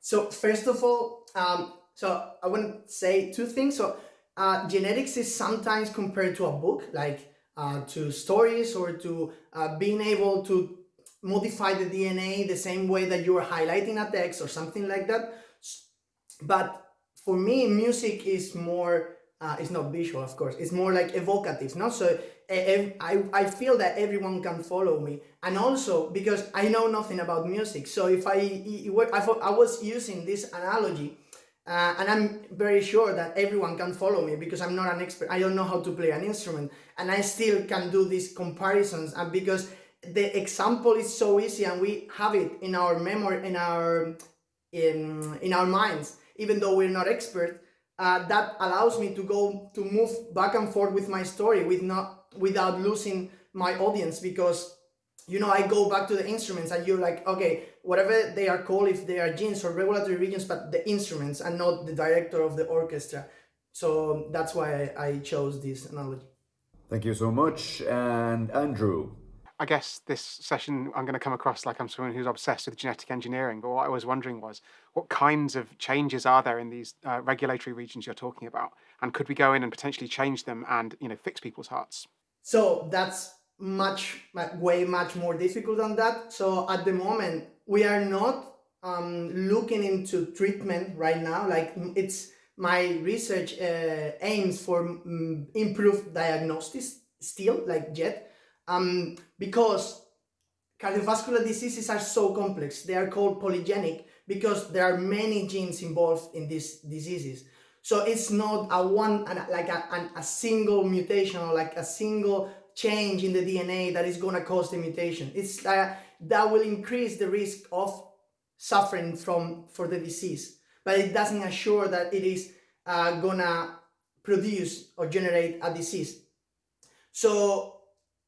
So first of all, um, so I want to say two things. So uh, genetics is sometimes compared to a book, like uh, to stories or to uh, being able to modify the DNA the same way that you are highlighting a text or something like that. But for me, music is more, uh, it's not visual, of course, it's more like evocative, no? So I, I feel that everyone can follow me. And also because I know nothing about music. So if I, I, I was using this analogy uh, and I'm very sure that everyone can follow me because I'm not an expert. I don't know how to play an instrument and I still can do these comparisons and because the example is so easy and we have it in our memory, in our, in, in our minds, even though we're not expert, uh, that allows me to go to move back and forth with my story with not without losing my audience because you know, I go back to the instruments and you're like, okay, whatever they are called, if they are genes or regulatory regions, but the instruments and not the director of the orchestra. So that's why I, I chose this analogy. Thank you so much. And Andrew. I guess this session I'm going to come across like I'm someone who's obsessed with genetic engineering. But what I was wondering was, what kinds of changes are there in these uh, regulatory regions you're talking about, and could we go in and potentially change them and you know fix people's hearts? So that's much, way much more difficult than that. So at the moment, we are not um, looking into treatment right now. Like it's my research uh, aims for um, improved diagnosis still, like yet, um, because cardiovascular diseases are so complex. They are called polygenic because there are many genes involved in these diseases. So it's not a one, like a, a single mutation or like a single change in the DNA that is going to cause the mutation. It's uh, that will increase the risk of suffering from for the disease, but it doesn't assure that it is uh, gonna produce or generate a disease. So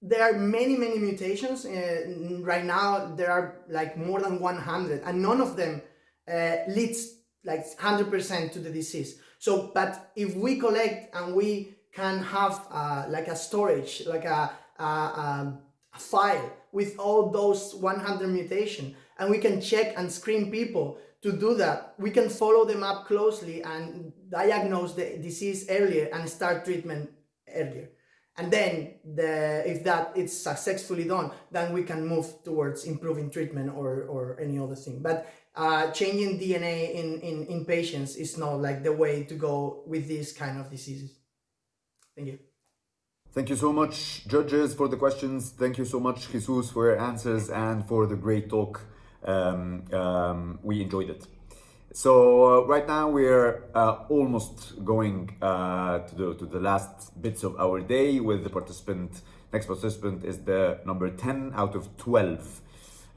there are many many mutations uh, right now. There are like more than 100, and none of them uh, leads like 100% to the disease. So, but if we collect and we can have uh, like a storage, like a, a, a, file with all those 100 mutation and we can check and screen people to do that. We can follow them up closely and diagnose the disease earlier and start treatment earlier. And then the, if that is successfully done, then we can move towards improving treatment or, or any other thing. But uh, changing DNA in, in, in patients is not like the way to go with these kind of diseases. Thank you. Thank you so much, judges, for the questions. Thank you so much, Jesus, for your answers and for the great talk. Um, um, we enjoyed it. So uh, right now we're uh, almost going uh, to, the, to the last bits of our day with the participant. Next participant is the number 10 out of 12.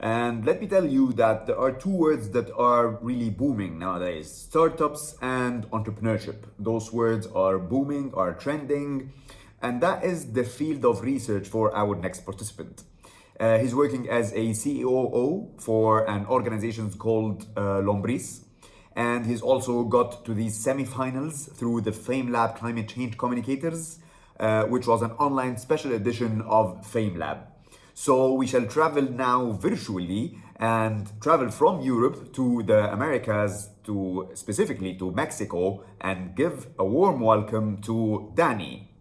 And let me tell you that there are two words that are really booming nowadays startups and entrepreneurship. Those words are booming, are trending, and that is the field of research for our next participant. Uh, he's working as a COO for an organization called uh, Lombris, and he's also got to the semifinals through the FameLab Climate Change Communicators, uh, which was an online special edition of FameLab. So we shall travel now virtually and travel from Europe to the Americas, to specifically to Mexico, and give a warm welcome to Danny.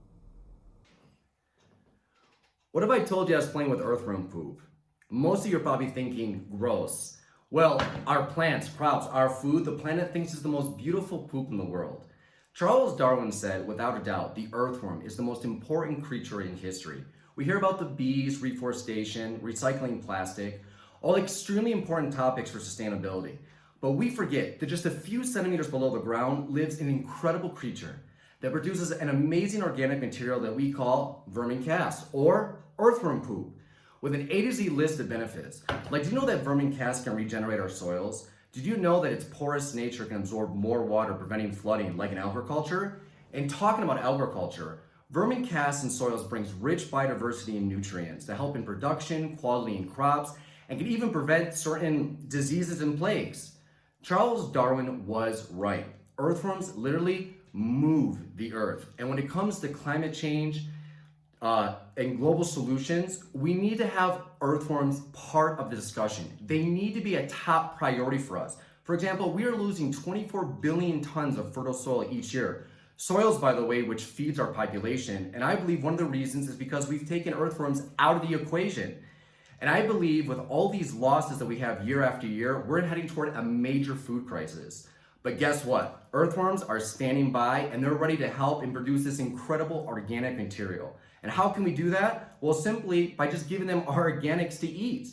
What if I told you I was playing with earthworm poop? Most of you are probably thinking, gross. Well, our plants, crops, our food, the planet thinks is the most beautiful poop in the world. Charles Darwin said, without a doubt, the earthworm is the most important creature in history. We hear about the bees, reforestation, recycling plastic, all extremely important topics for sustainability. But we forget that just a few centimeters below the ground lives an incredible creature that produces an amazing organic material that we call vermicast or earthworm poop with an A to Z list of benefits. Like, do you know that vermicast can regenerate our soils? Did you know that its porous nature can absorb more water, preventing flooding like in agriculture? And talking about agriculture, vermicast in soils brings rich biodiversity and nutrients to help in production, quality in crops, and can even prevent certain diseases and plagues. Charles Darwin was right. Earthworms literally move the earth. And when it comes to climate change uh, and global solutions, we need to have earthworms part of the discussion. They need to be a top priority for us. For example, we are losing 24 billion tons of fertile soil each year. Soils, by the way, which feeds our population. And I believe one of the reasons is because we've taken earthworms out of the equation. And I believe with all these losses that we have year after year, we're heading toward a major food crisis. But guess what? Earthworms are standing by and they're ready to help and produce this incredible organic material. And how can we do that? Well, simply by just giving them our organics to eat.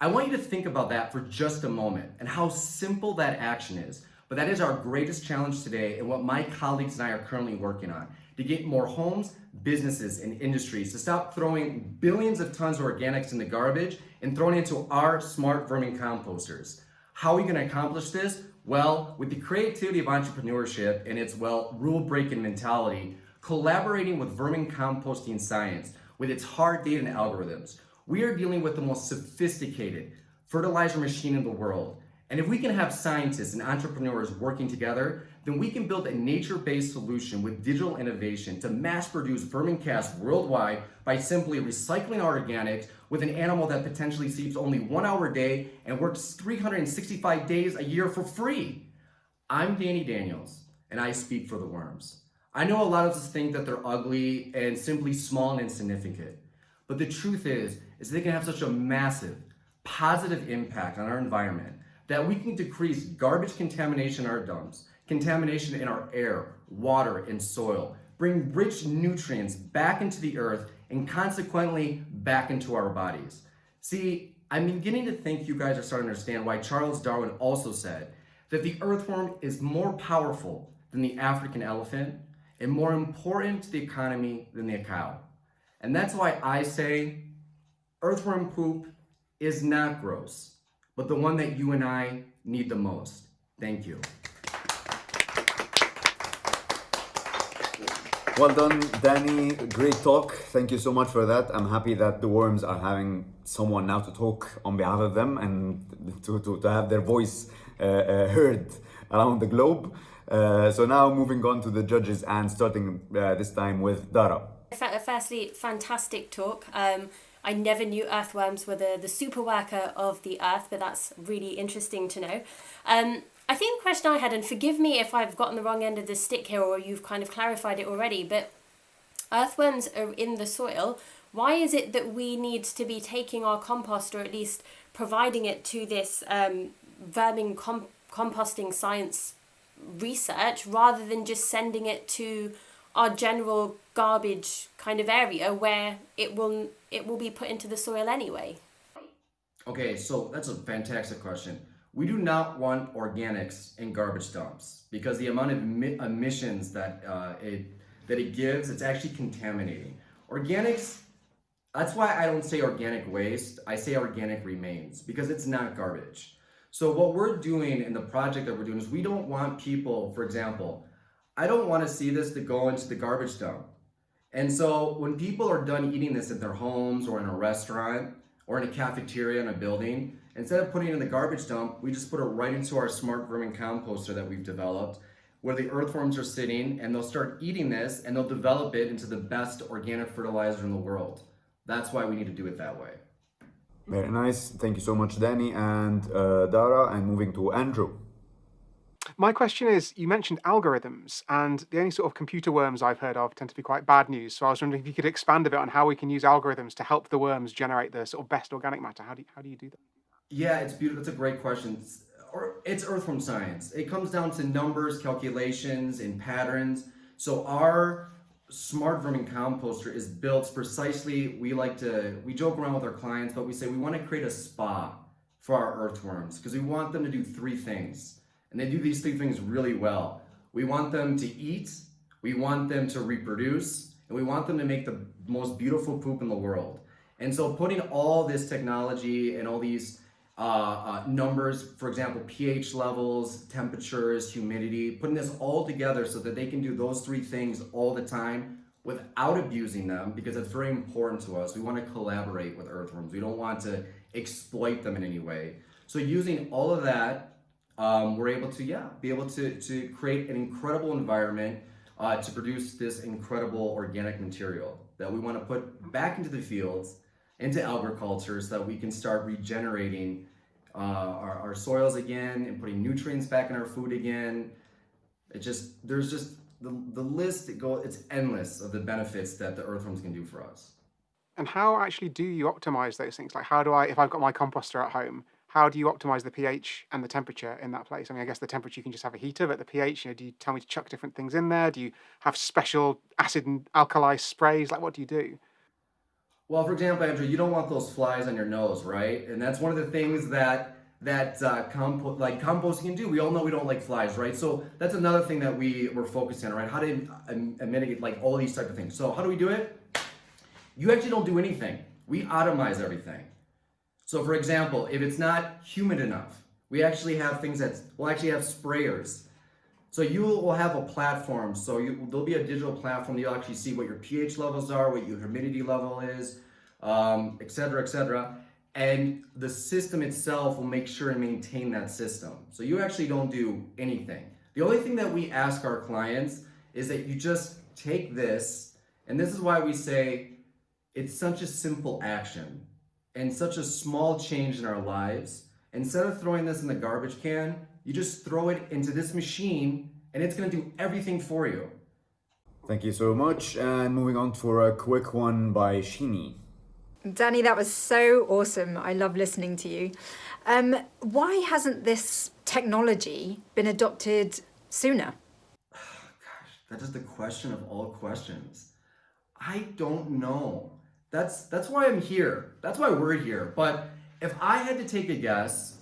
I want you to think about that for just a moment and how simple that action is. But that is our greatest challenge today and what my colleagues and I are currently working on to get more homes, businesses, and industries to stop throwing billions of tons of organics in the garbage and throwing it into our smart vermicomposters. How are we going to accomplish this? Well, with the creativity of entrepreneurship and its, well, rule-breaking mentality, collaborating with vermicomposting science, with its hard data and algorithms, we are dealing with the most sophisticated fertilizer machine in the world. And if we can have scientists and entrepreneurs working together, then we can build a nature-based solution with digital innovation to mass produce vermicast worldwide by simply recycling our organics with an animal that potentially sleeps only one hour a day and works 365 days a year for free. I'm Danny Daniels, and I speak for the worms. I know a lot of us think that they're ugly and simply small and insignificant, but the truth is, is they can have such a massive, positive impact on our environment that we can decrease garbage contamination in our dumps, contamination in our air, water, and soil, bring rich nutrients back into the earth, and consequently back into our bodies. See, I'm beginning to think you guys are starting to understand why Charles Darwin also said that the earthworm is more powerful than the African elephant and more important to the economy than the cow. And that's why I say earthworm poop is not gross, but the one that you and I need the most. Thank you. Well done, Danny. Great talk. Thank you so much for that. I'm happy that the worms are having someone now to talk on behalf of them and to, to, to have their voice uh, uh, heard around the globe. Uh, so now moving on to the judges and starting uh, this time with Dara. Firstly, fantastic talk. Um, I never knew earthworms were the, the super worker of the earth, but that's really interesting to know. Um, I think the question I had, and forgive me if I've gotten the wrong end of the stick here or you've kind of clarified it already, but earthworms are in the soil. Why is it that we need to be taking our compost or at least providing it to this um, vermin com composting science research rather than just sending it to our general garbage kind of area where it will it will be put into the soil anyway? Okay, so that's a fantastic question. We do not want organics in garbage dumps because the amount of emissions that uh, it that it gives, it's actually contaminating. Organics, that's why I don't say organic waste, I say organic remains because it's not garbage. So what we're doing in the project that we're doing is we don't want people, for example, I don't want to see this to go into the garbage dump. And so when people are done eating this at their homes or in a restaurant or in a cafeteria in a building, Instead of putting it in the garbage dump, we just put it right into our smart vermicomposter that we've developed where the earthworms are sitting and they'll start eating this and they'll develop it into the best organic fertilizer in the world. That's why we need to do it that way. Very nice. Thank you so much, Danny and uh, Dara. And moving to Andrew. My question is you mentioned algorithms, and the only sort of computer worms I've heard of tend to be quite bad news. So I was wondering if you could expand a bit on how we can use algorithms to help the worms generate the sort of best organic matter. How do you, how do, you do that? Yeah, it's beautiful. It's a great question. It's, it's earthworm science. It comes down to numbers, calculations, and patterns. So our smart vermicomposter is built precisely. We like to we joke around with our clients, but we say we want to create a spa for our earthworms because we want them to do three things and they do these three things really well. We want them to eat, we want them to reproduce, and we want them to make the most beautiful poop in the world. And so putting all this technology and all these uh, uh, numbers, for example, pH levels, temperatures, humidity, putting this all together so that they can do those three things all the time without abusing them because it's very important to us. We want to collaborate with earthworms. We don't want to exploit them in any way. So using all of that um, we're able to, yeah, be able to, to create an incredible environment uh, to produce this incredible organic material that we want to put back into the fields, into agriculture so that we can start regenerating uh, our, our soils again and putting nutrients back in our food again. It just, there's just, the, the list, it go, it's endless of the benefits that the earthworms can do for us. And how actually do you optimize those things? Like how do I, if I've got my composter at home, how do you optimize the pH and the temperature in that place? I mean, I guess the temperature you can just have a heater, but the pH, you know, do you tell me to chuck different things in there? Do you have special acid and alkali sprays? Like, what do you do? Well, for example, Andrew, you don't want those flies on your nose, right? And that's one of the things that that uh, compo- like composting can do. We all know we don't like flies, right? So that's another thing that we were focusing on, right? How to um, mitigate like all these type of things. So how do we do it? You actually don't do anything. We atomize everything. So for example, if it's not humid enough, we actually have things that, we'll actually have sprayers. So you will have a platform, so you, there'll be a digital platform, you'll actually see what your pH levels are, what your humidity level is, um, et cetera, et cetera. And the system itself will make sure and maintain that system. So you actually don't do anything. The only thing that we ask our clients is that you just take this, and this is why we say it's such a simple action and such a small change in our lives. Instead of throwing this in the garbage can, you just throw it into this machine and it's gonna do everything for you. Thank you so much. And moving on for a quick one by Shini. Danny, that was so awesome. I love listening to you. Um, why hasn't this technology been adopted sooner? Gosh, that is the question of all questions. I don't know. That's that's why I'm here. That's why we're here. But if I had to take a guess,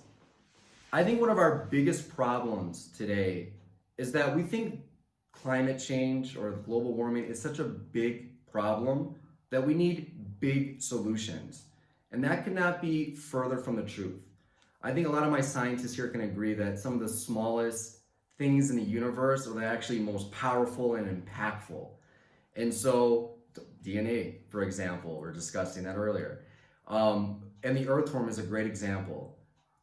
I think one of our biggest problems today is that we think climate change or global warming is such a big problem that we need big solutions. And that cannot be further from the truth. I think a lot of my scientists here can agree that some of the smallest things in the universe are the actually most powerful and impactful. And so DNA, for example, we are discussing that earlier. Um, and the earthworm is a great example.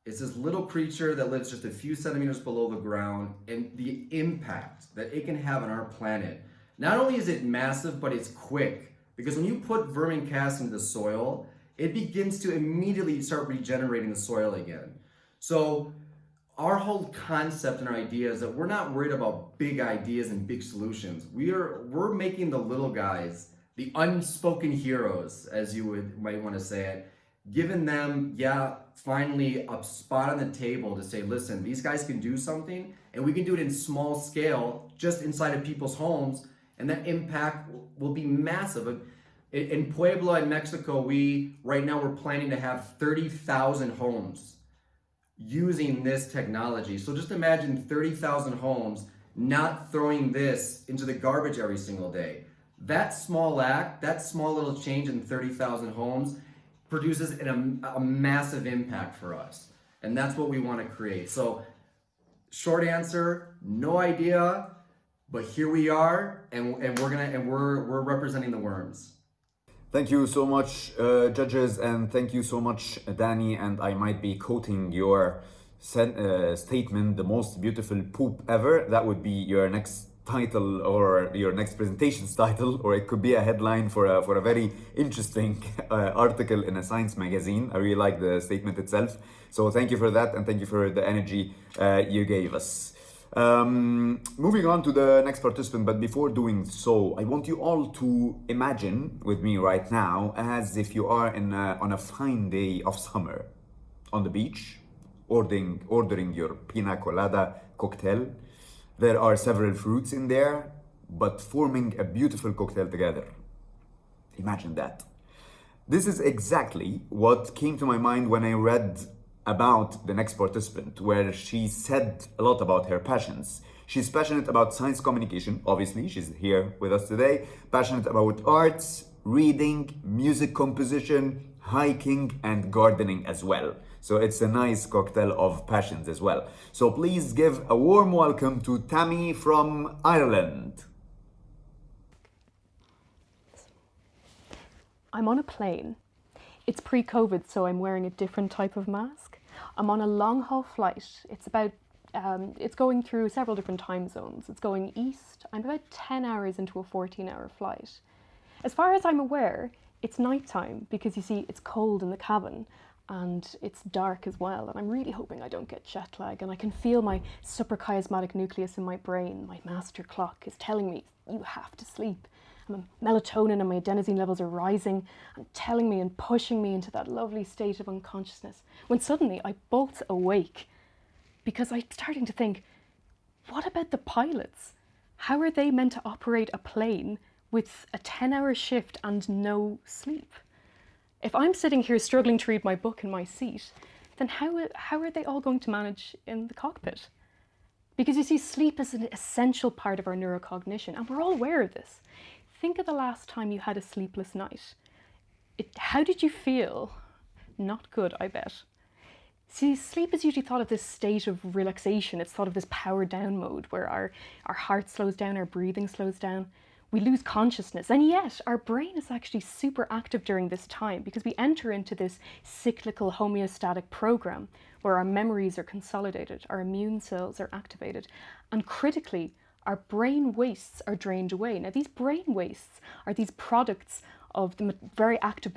It's this little creature that lives just a few centimeters below the ground and the impact that it can have on our planet. Not only is it massive, but it's quick. Because when you put vermicast into the soil, it begins to immediately start regenerating the soil again. So our whole concept and our idea is that we're not worried about big ideas and big solutions. We are we're making the little guys the unspoken heroes, as you would might want to say it, giving them, yeah, finally a spot on the table to say, listen, these guys can do something, and we can do it in small scale, just inside of people's homes, and that impact will be massive. In Puebla, in Mexico, we right now we're planning to have 30,000 homes using this technology. So just imagine 30,000 homes not throwing this into the garbage every single day. That small act, that small little change in 30,000 homes produces an, a, a massive impact for us. And that's what we want to create. So short answer, no idea, but here we are and, and we're gonna and we're we're representing the worms. Thank you so much, uh, judges, and thank you so much, Danny. And I might be quoting your uh, statement, the most beautiful poop ever. That would be your next title or your next presentation's title, or it could be a headline for a, for a very interesting uh, article in a science magazine. I really like the statement itself. So thank you for that, and thank you for the energy uh, you gave us. Um, moving on to the next participant, but before doing so, I want you all to imagine with me right now as if you are in a, on a fine day of summer on the beach, ordering, ordering your pina colada cocktail. There are several fruits in there, but forming a beautiful cocktail together. Imagine that. This is exactly what came to my mind when I read about the next participant, where she said a lot about her passions. She's passionate about science communication, obviously, she's here with us today, passionate about arts, reading, music composition, hiking, and gardening as well. So it's a nice cocktail of passions as well. So please give a warm welcome to Tammy from Ireland. I'm on a plane. It's pre-COVID, so I'm wearing a different type of mask. I'm on a long haul flight. It's about um, it's going through several different time zones. It's going east. I'm about 10 hours into a 14 hour flight. As far as I'm aware, it's nighttime because you see, it's cold in the cabin and it's dark as well. And I'm really hoping I don't get jet lag. And I can feel my suprachiasmatic nucleus in my brain, my master clock, is telling me, you have to sleep. And my melatonin and my adenosine levels are rising and telling me and pushing me into that lovely state of unconsciousness. When suddenly I bolt awake because I'm starting to think, what about the pilots? How are they meant to operate a plane with a 10 hour shift and no sleep? If I'm sitting here struggling to read my book in my seat, then how, how are they all going to manage in the cockpit? Because you see, sleep is an essential part of our neurocognition, and we're all aware of this. Think of the last time you had a sleepless night. It, how did you feel? Not good, I bet. See, sleep is usually thought of this state of relaxation. It's thought of this power down mode where our, our heart slows down, our breathing slows down we lose consciousness. And yet our brain is actually super active during this time because we enter into this cyclical homeostatic program where our memories are consolidated, our immune cells are activated, and critically, our brain wastes are drained away. Now, these brain wastes are these products of the very active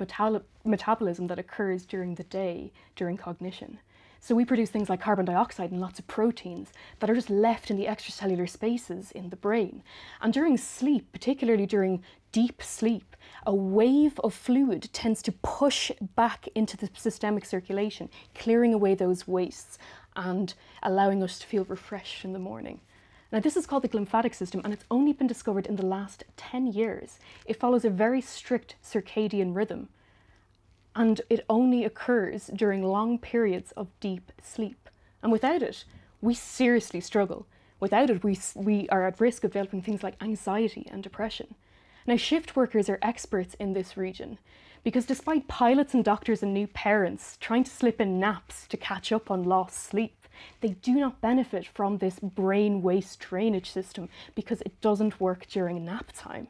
metabolism that occurs during the day during cognition. So we produce things like carbon dioxide and lots of proteins that are just left in the extracellular spaces in the brain. And during sleep, particularly during deep sleep, a wave of fluid tends to push back into the systemic circulation, clearing away those wastes and allowing us to feel refreshed in the morning. Now this is called the glymphatic system and it's only been discovered in the last 10 years. It follows a very strict circadian rhythm and it only occurs during long periods of deep sleep. And without it, we seriously struggle. Without it, we, we are at risk of developing things like anxiety and depression. Now, shift workers are experts in this region because despite pilots and doctors and new parents trying to slip in naps to catch up on lost sleep, they do not benefit from this brain waste drainage system because it doesn't work during nap time.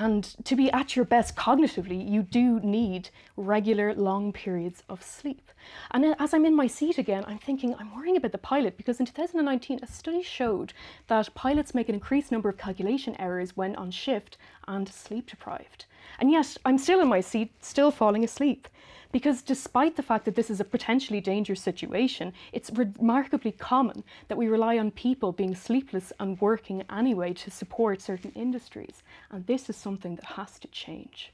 And to be at your best cognitively, you do need regular long periods of sleep. And as I'm in my seat again, I'm thinking, I'm worrying about the pilot because in 2019, a study showed that pilots make an increased number of calculation errors when on shift and sleep deprived. And yet I'm still in my seat, still falling asleep. Because despite the fact that this is a potentially dangerous situation, it's remarkably common that we rely on people being sleepless and working anyway to support certain industries. And this is something that has to change.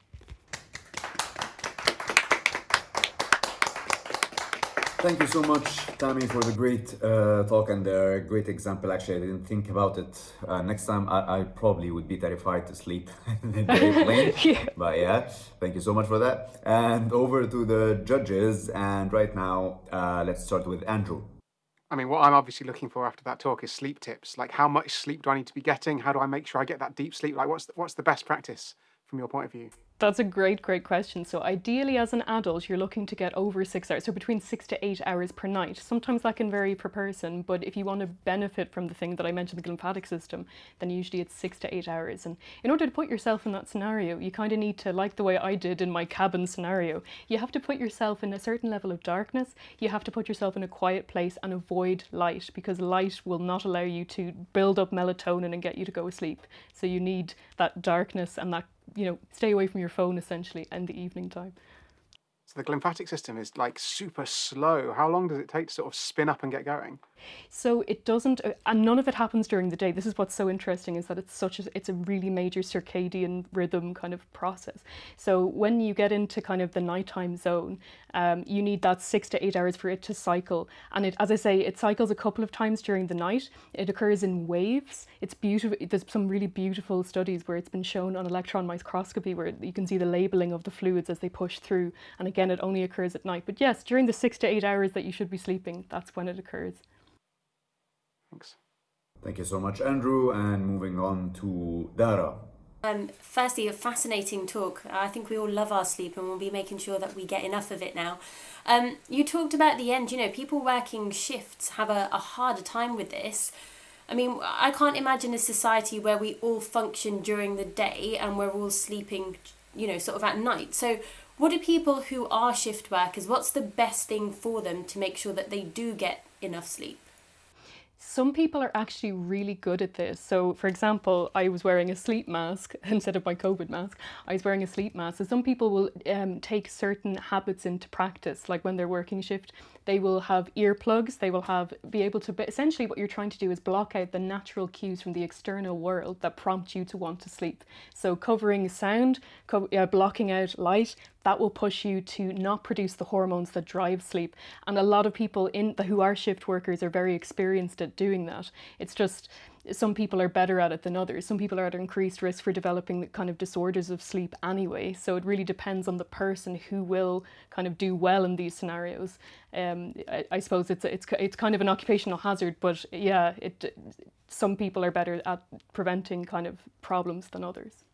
Thank you so much, Tammy, for the great uh, talk and the great example. Actually, I didn't think about it. Uh, next time, I, I, probably would be terrified to sleep in the airplane. yeah. But yeah, thank you so much for that. And over to the judges. And right now, uh, let's start with Andrew. I mean, what I'm obviously looking for after that talk is sleep tips. Like, how much sleep do I need to be getting? How do I make sure I get that deep sleep? Like, what's the, what's the best practice from your point of view? That's a great, great question. So ideally as an adult, you're looking to get over six hours, so between six to eight hours per night. Sometimes that can vary per person, but if you want to benefit from the thing that I mentioned, the glymphatic system, then usually it's six to eight hours. And in order to put yourself in that scenario, you kind of need to, like the way I did in my cabin scenario, you have to put yourself in a certain level of darkness. You have to put yourself in a quiet place and avoid light because light will not allow you to build up melatonin and get you to go to sleep. So you need that darkness and that you know, stay away from your phone essentially in the evening time. So the glymphatic system is like super slow. How long does it take to sort of spin up and get going? So it doesn't, uh, and none of it happens during the day. This is what's so interesting is that it's such a, it's a really major circadian rhythm kind of process. So when you get into kind of the nighttime zone, um, you need that six to eight hours for it to cycle. And it, as I say, it cycles a couple of times during the night. It occurs in waves. It's beautiful. There's some really beautiful studies where it's been shown on electron microscopy where you can see the labeling of the fluids as they push through. And again, it only occurs at night. But yes, during the six to eight hours that you should be sleeping, that's when it occurs. Thanks. Thank you so much, Andrew. And moving on to Dara. Um, firstly, a fascinating talk. I think we all love our sleep and we'll be making sure that we get enough of it now. Um, you talked about the end, you know, people working shifts have a, a harder time with this. I mean, I can't imagine a society where we all function during the day and we're all sleeping, you know, sort of at night. So, what do people who are shift workers, what's the best thing for them to make sure that they do get enough sleep? Some people are actually really good at this. So, for example, I was wearing a sleep mask instead of my COVID mask. I was wearing a sleep mask. So, some people will um, take certain habits into practice, like when they're working shift, they will have earplugs. They will have be able to. but Essentially, what you're trying to do is block out the natural cues from the external world that prompt you to want to sleep. So, covering sound, co uh, blocking out light, that will push you to not produce the hormones that drive sleep. And a lot of people in the, who are shift workers are very experienced at doing that. It's just some people are better at it than others. Some people are at increased risk for developing the kind of disorders of sleep anyway. So it really depends on the person who will kind of do well in these scenarios. Um, I, I suppose it's it's it's kind of an occupational hazard, but yeah, it some people are better at preventing kind of problems than others.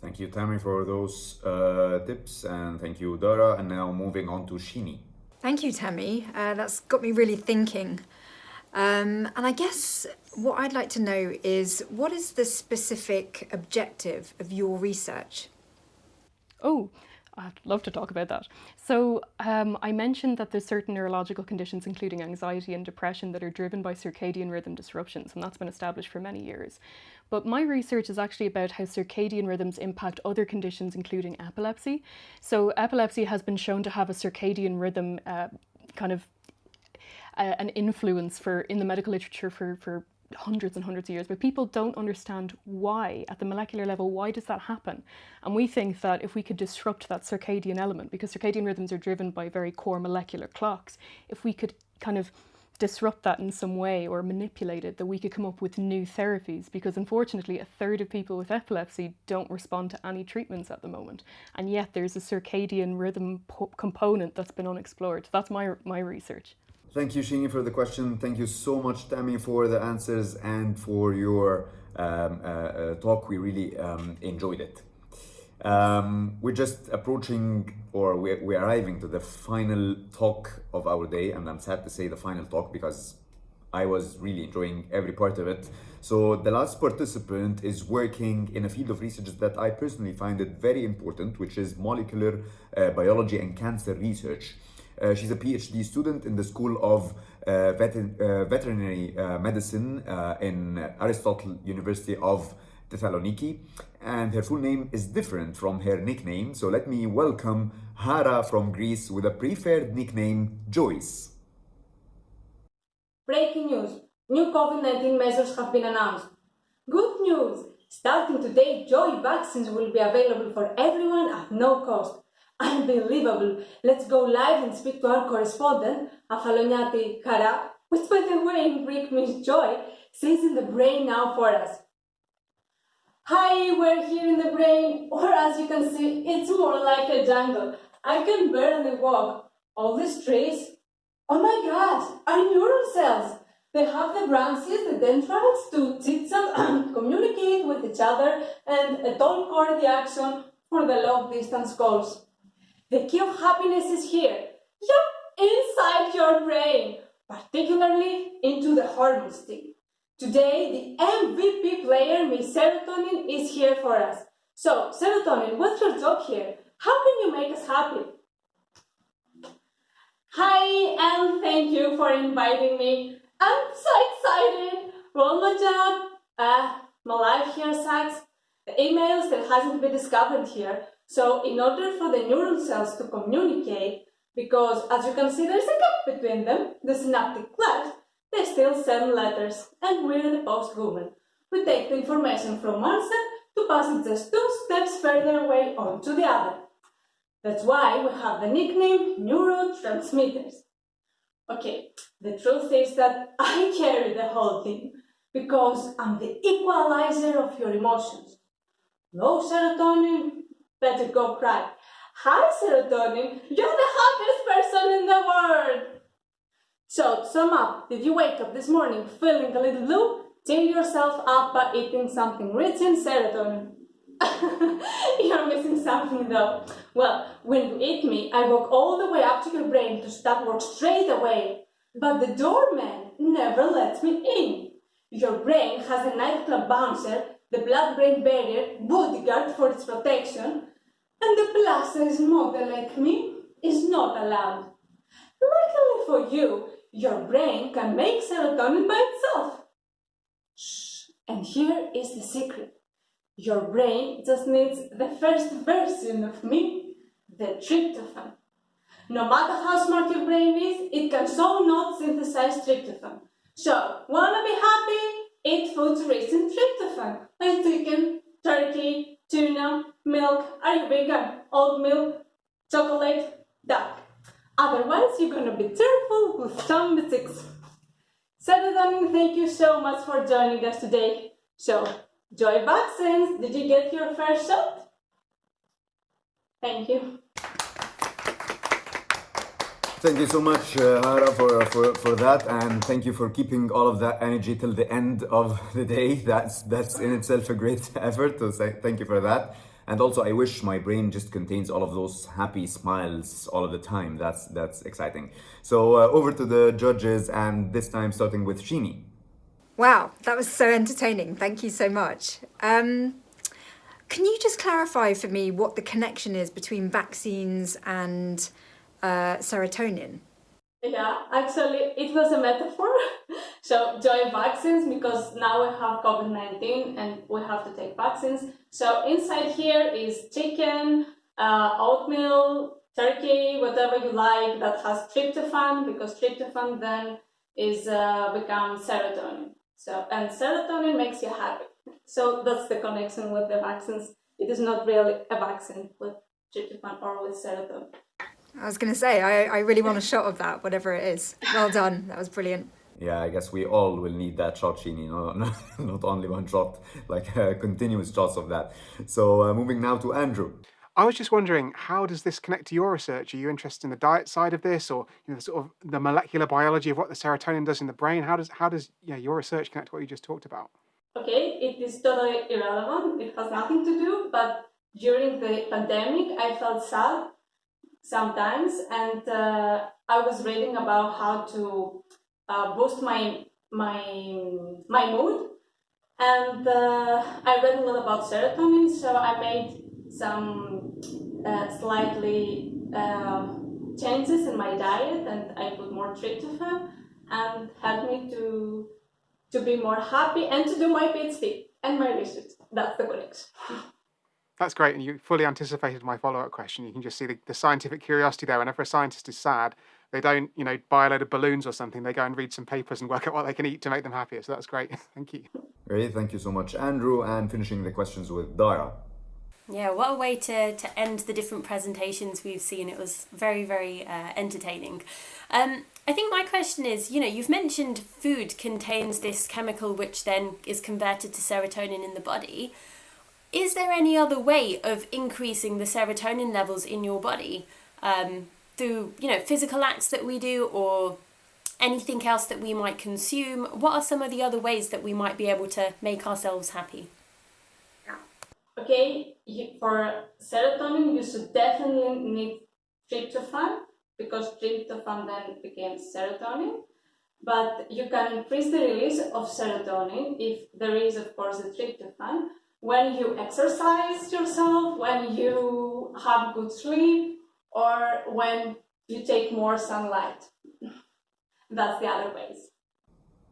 Thank you, Tammy, for those uh, tips, and thank you, Dara. And now moving on to Shini. Thank you, Tammy. Uh, that's got me really thinking. Um, and I guess what I'd like to know is what is the specific objective of your research? Oh, I'd love to talk about that. So um, I mentioned that there's certain neurological conditions, including anxiety and depression, that are driven by circadian rhythm disruptions, and that's been established for many years. But my research is actually about how circadian rhythms impact other conditions, including epilepsy. So epilepsy has been shown to have a circadian rhythm uh, kind of uh, an influence for in the medical literature for, for hundreds and hundreds of years, but people don't understand why at the molecular level, why does that happen? And we think that if we could disrupt that circadian element, because circadian rhythms are driven by very core molecular clocks, if we could kind of disrupt that in some way or manipulate it, that we could come up with new therapies because unfortunately a third of people with epilepsy don't respond to any treatments at the moment. And yet there's a circadian rhythm component that's been unexplored. That's my, my research. Thank you, Shini, for the question. Thank you so much, Tammy, for the answers and for your um, uh, uh, talk. We really um, enjoyed it. Um, we're just approaching or we're, we're arriving to the final talk of our day, and I'm sad to say the final talk because I was really enjoying every part of it. So the last participant is working in a field of research that I personally find it very important, which is molecular uh, biology and cancer research. Uh, she's a PhD student in the School of uh, uh, Veterinary Medicine in Aristotle University of Thessaloniki. And her full name is different from her nickname. So let me welcome Hara from Greece with a preferred nickname Joyce. Breaking news. New COVID-19 measures have been announced. Good news! Starting today, joy vaccines will be available for everyone at no cost. Unbelievable. Let's go live and speak to our correspondent, Afaloniati Kara, which by the way in Greek means joy, says in the brain now for us. Hi, we're here in the brain, or as you can see, it's more like a jungle. I can barely walk. All these trees, oh my god, are neuron cells. They have the branches, the dendrites to chit and communicate with each other and a tall core reaction for the long distance goals. The key of happiness is here, yep, inside your brain, particularly into the hormone stick. Today, the MVP player, Miss Serotonin, is here for us. So, Serotonin, what's your job here? How can you make us happy? Hi, and thank you for inviting me. I'm so excited. Well, my job, uh, my life here sucks. The emails that hasn't been discovered here. So, in order for the neural cells to communicate, because as you can see, there's a gap between them, the synaptic cleft, they still send letters, and we're the postwoman. We take the information from one set to pass it just two steps further away onto the other. That's why we have the nickname neurotransmitters. Okay, the truth is that I carry the whole thing because I'm the equalizer of your emotions. Low serotonin, better go cry. High serotonin, you're the happiest person in the world. So, to sum up, did you wake up this morning feeling a little blue? Cheer yourself up by eating something rich in serotonin. You're missing something though. Well, when you eat me, I walk all the way up to your brain to start work straight away. But the doorman never lets me in. Your brain has a nightclub bouncer, the blood-brain barrier, bodyguard for its protection, and the plus-size model like me is not allowed. Luckily for you, your brain can make serotonin by itself. Shh. And here is the secret. Your brain just needs the first version of me, the tryptophan. No matter how smart your brain is, it can so not synthesize tryptophan. So, wanna be happy? Eat foods rich in tryptophan, like chicken, turkey, tuna, milk. Are you vegan? Oatmeal, chocolate, duck. Otherwise, you're gonna be terrible with some mistakes. Serotonin, thank you so much for joining us today. So, Joy Vaccines, did you get your first shot? Thank you. Thank you so much, uh, Lara, for, for, for that, and thank you for keeping all of that energy till the end of the day. That's that's in itself a great effort. So thank you for that. And also, I wish my brain just contains all of those happy smiles all of the time. That's that's exciting. So uh, over to the judges, and this time starting with Shini. Wow, that was so entertaining. Thank you so much. Um, can you just clarify for me what the connection is between vaccines and uh, serotonin? Yeah, actually, it was a metaphor. so, joy vaccines because now we have COVID 19 and we have to take vaccines. So, inside here is chicken, uh, oatmeal, turkey, whatever you like that has tryptophan because tryptophan then is uh, become serotonin. So, and serotonin makes you happy. So, that's the connection with the vaccines. It is not really a vaccine with tryptophan or with serotonin. I was going to say, I, I really want a shot of that, whatever it is. Well done. That was brilliant. Yeah, I guess we all will need that shot, Shini. No, no, not only one shot, like uh, continuous shots of that. So uh, moving now to Andrew. I was just wondering, how does this connect to your research? Are you interested in the diet side of this, or you know, sort of the molecular biology of what the serotonin does in the brain? How does how does yeah, your research connect to what you just talked about? Okay, it is totally irrelevant. It has nothing to do. But during the pandemic, I felt sad sometimes, and uh, I was reading about how to uh, boost my my my mood, and uh, I read a lot about serotonin. So I made some uh, slightly um, changes in my diet, and I put more tryptophan, and helped me to to be more happy and to do my PhD and my research. That's the connection. That's great, and you fully anticipated my follow-up question. You can just see the, the scientific curiosity there. Whenever a scientist is sad, they don't, you know, buy a load of balloons or something. They go and read some papers and work out what they can eat to make them happier. So that's great. Thank you. Great, thank you so much, Andrew. And finishing the questions with Dara. Yeah, what a way to, to end the different presentations we've seen. It was very, very uh, entertaining. Um, I think my question is, you know, you've mentioned food contains this chemical which then is converted to serotonin in the body. Is there any other way of increasing the serotonin levels in your body um, through, you know, physical acts that we do or anything else that we might consume? What are some of the other ways that we might be able to make ourselves happy? Okay, for serotonin, you should definitely need tryptophan because tryptophan then becomes serotonin. But you can increase the release of serotonin if there is, of course, the tryptophan when you exercise yourself, when you have good sleep, or when you take more sunlight. That's the other ways.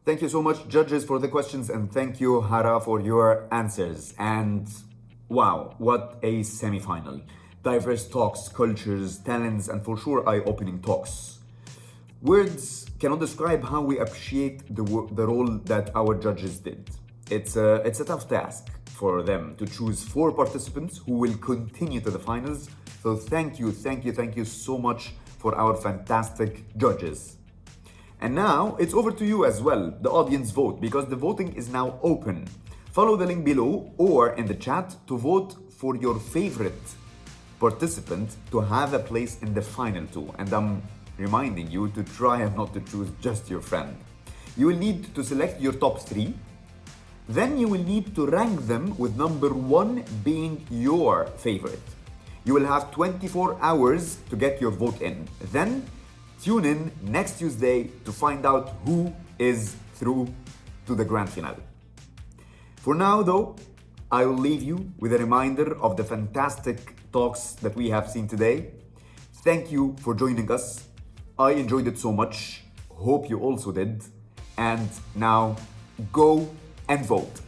Thank you so much, judges, for the questions, and thank you, Hara, for your answers. And wow, what a semi final! Diverse talks, cultures, talents, and for sure eye opening talks. Words cannot describe how we appreciate the, the role that our judges did. It's a, it's a tough task for them to choose four participants who will continue to the finals. So thank you, thank you, thank you so much for our fantastic judges. And now it's over to you as well, the audience vote, because the voting is now open. Follow the link below or in the chat to vote for your favorite participant to have a place in the final two. And I'm reminding you to try and not to choose just your friend. You will need to select your top three. Then you will need to rank them with number one being your favorite. You will have 24 hours to get your vote in. Then Tune in next Tuesday to find out who is through to the grand finale. For now, though, I will leave you with a reminder of the fantastic talks that we have seen today. Thank you for joining us. I enjoyed it so much. Hope you also did. And now go and vote.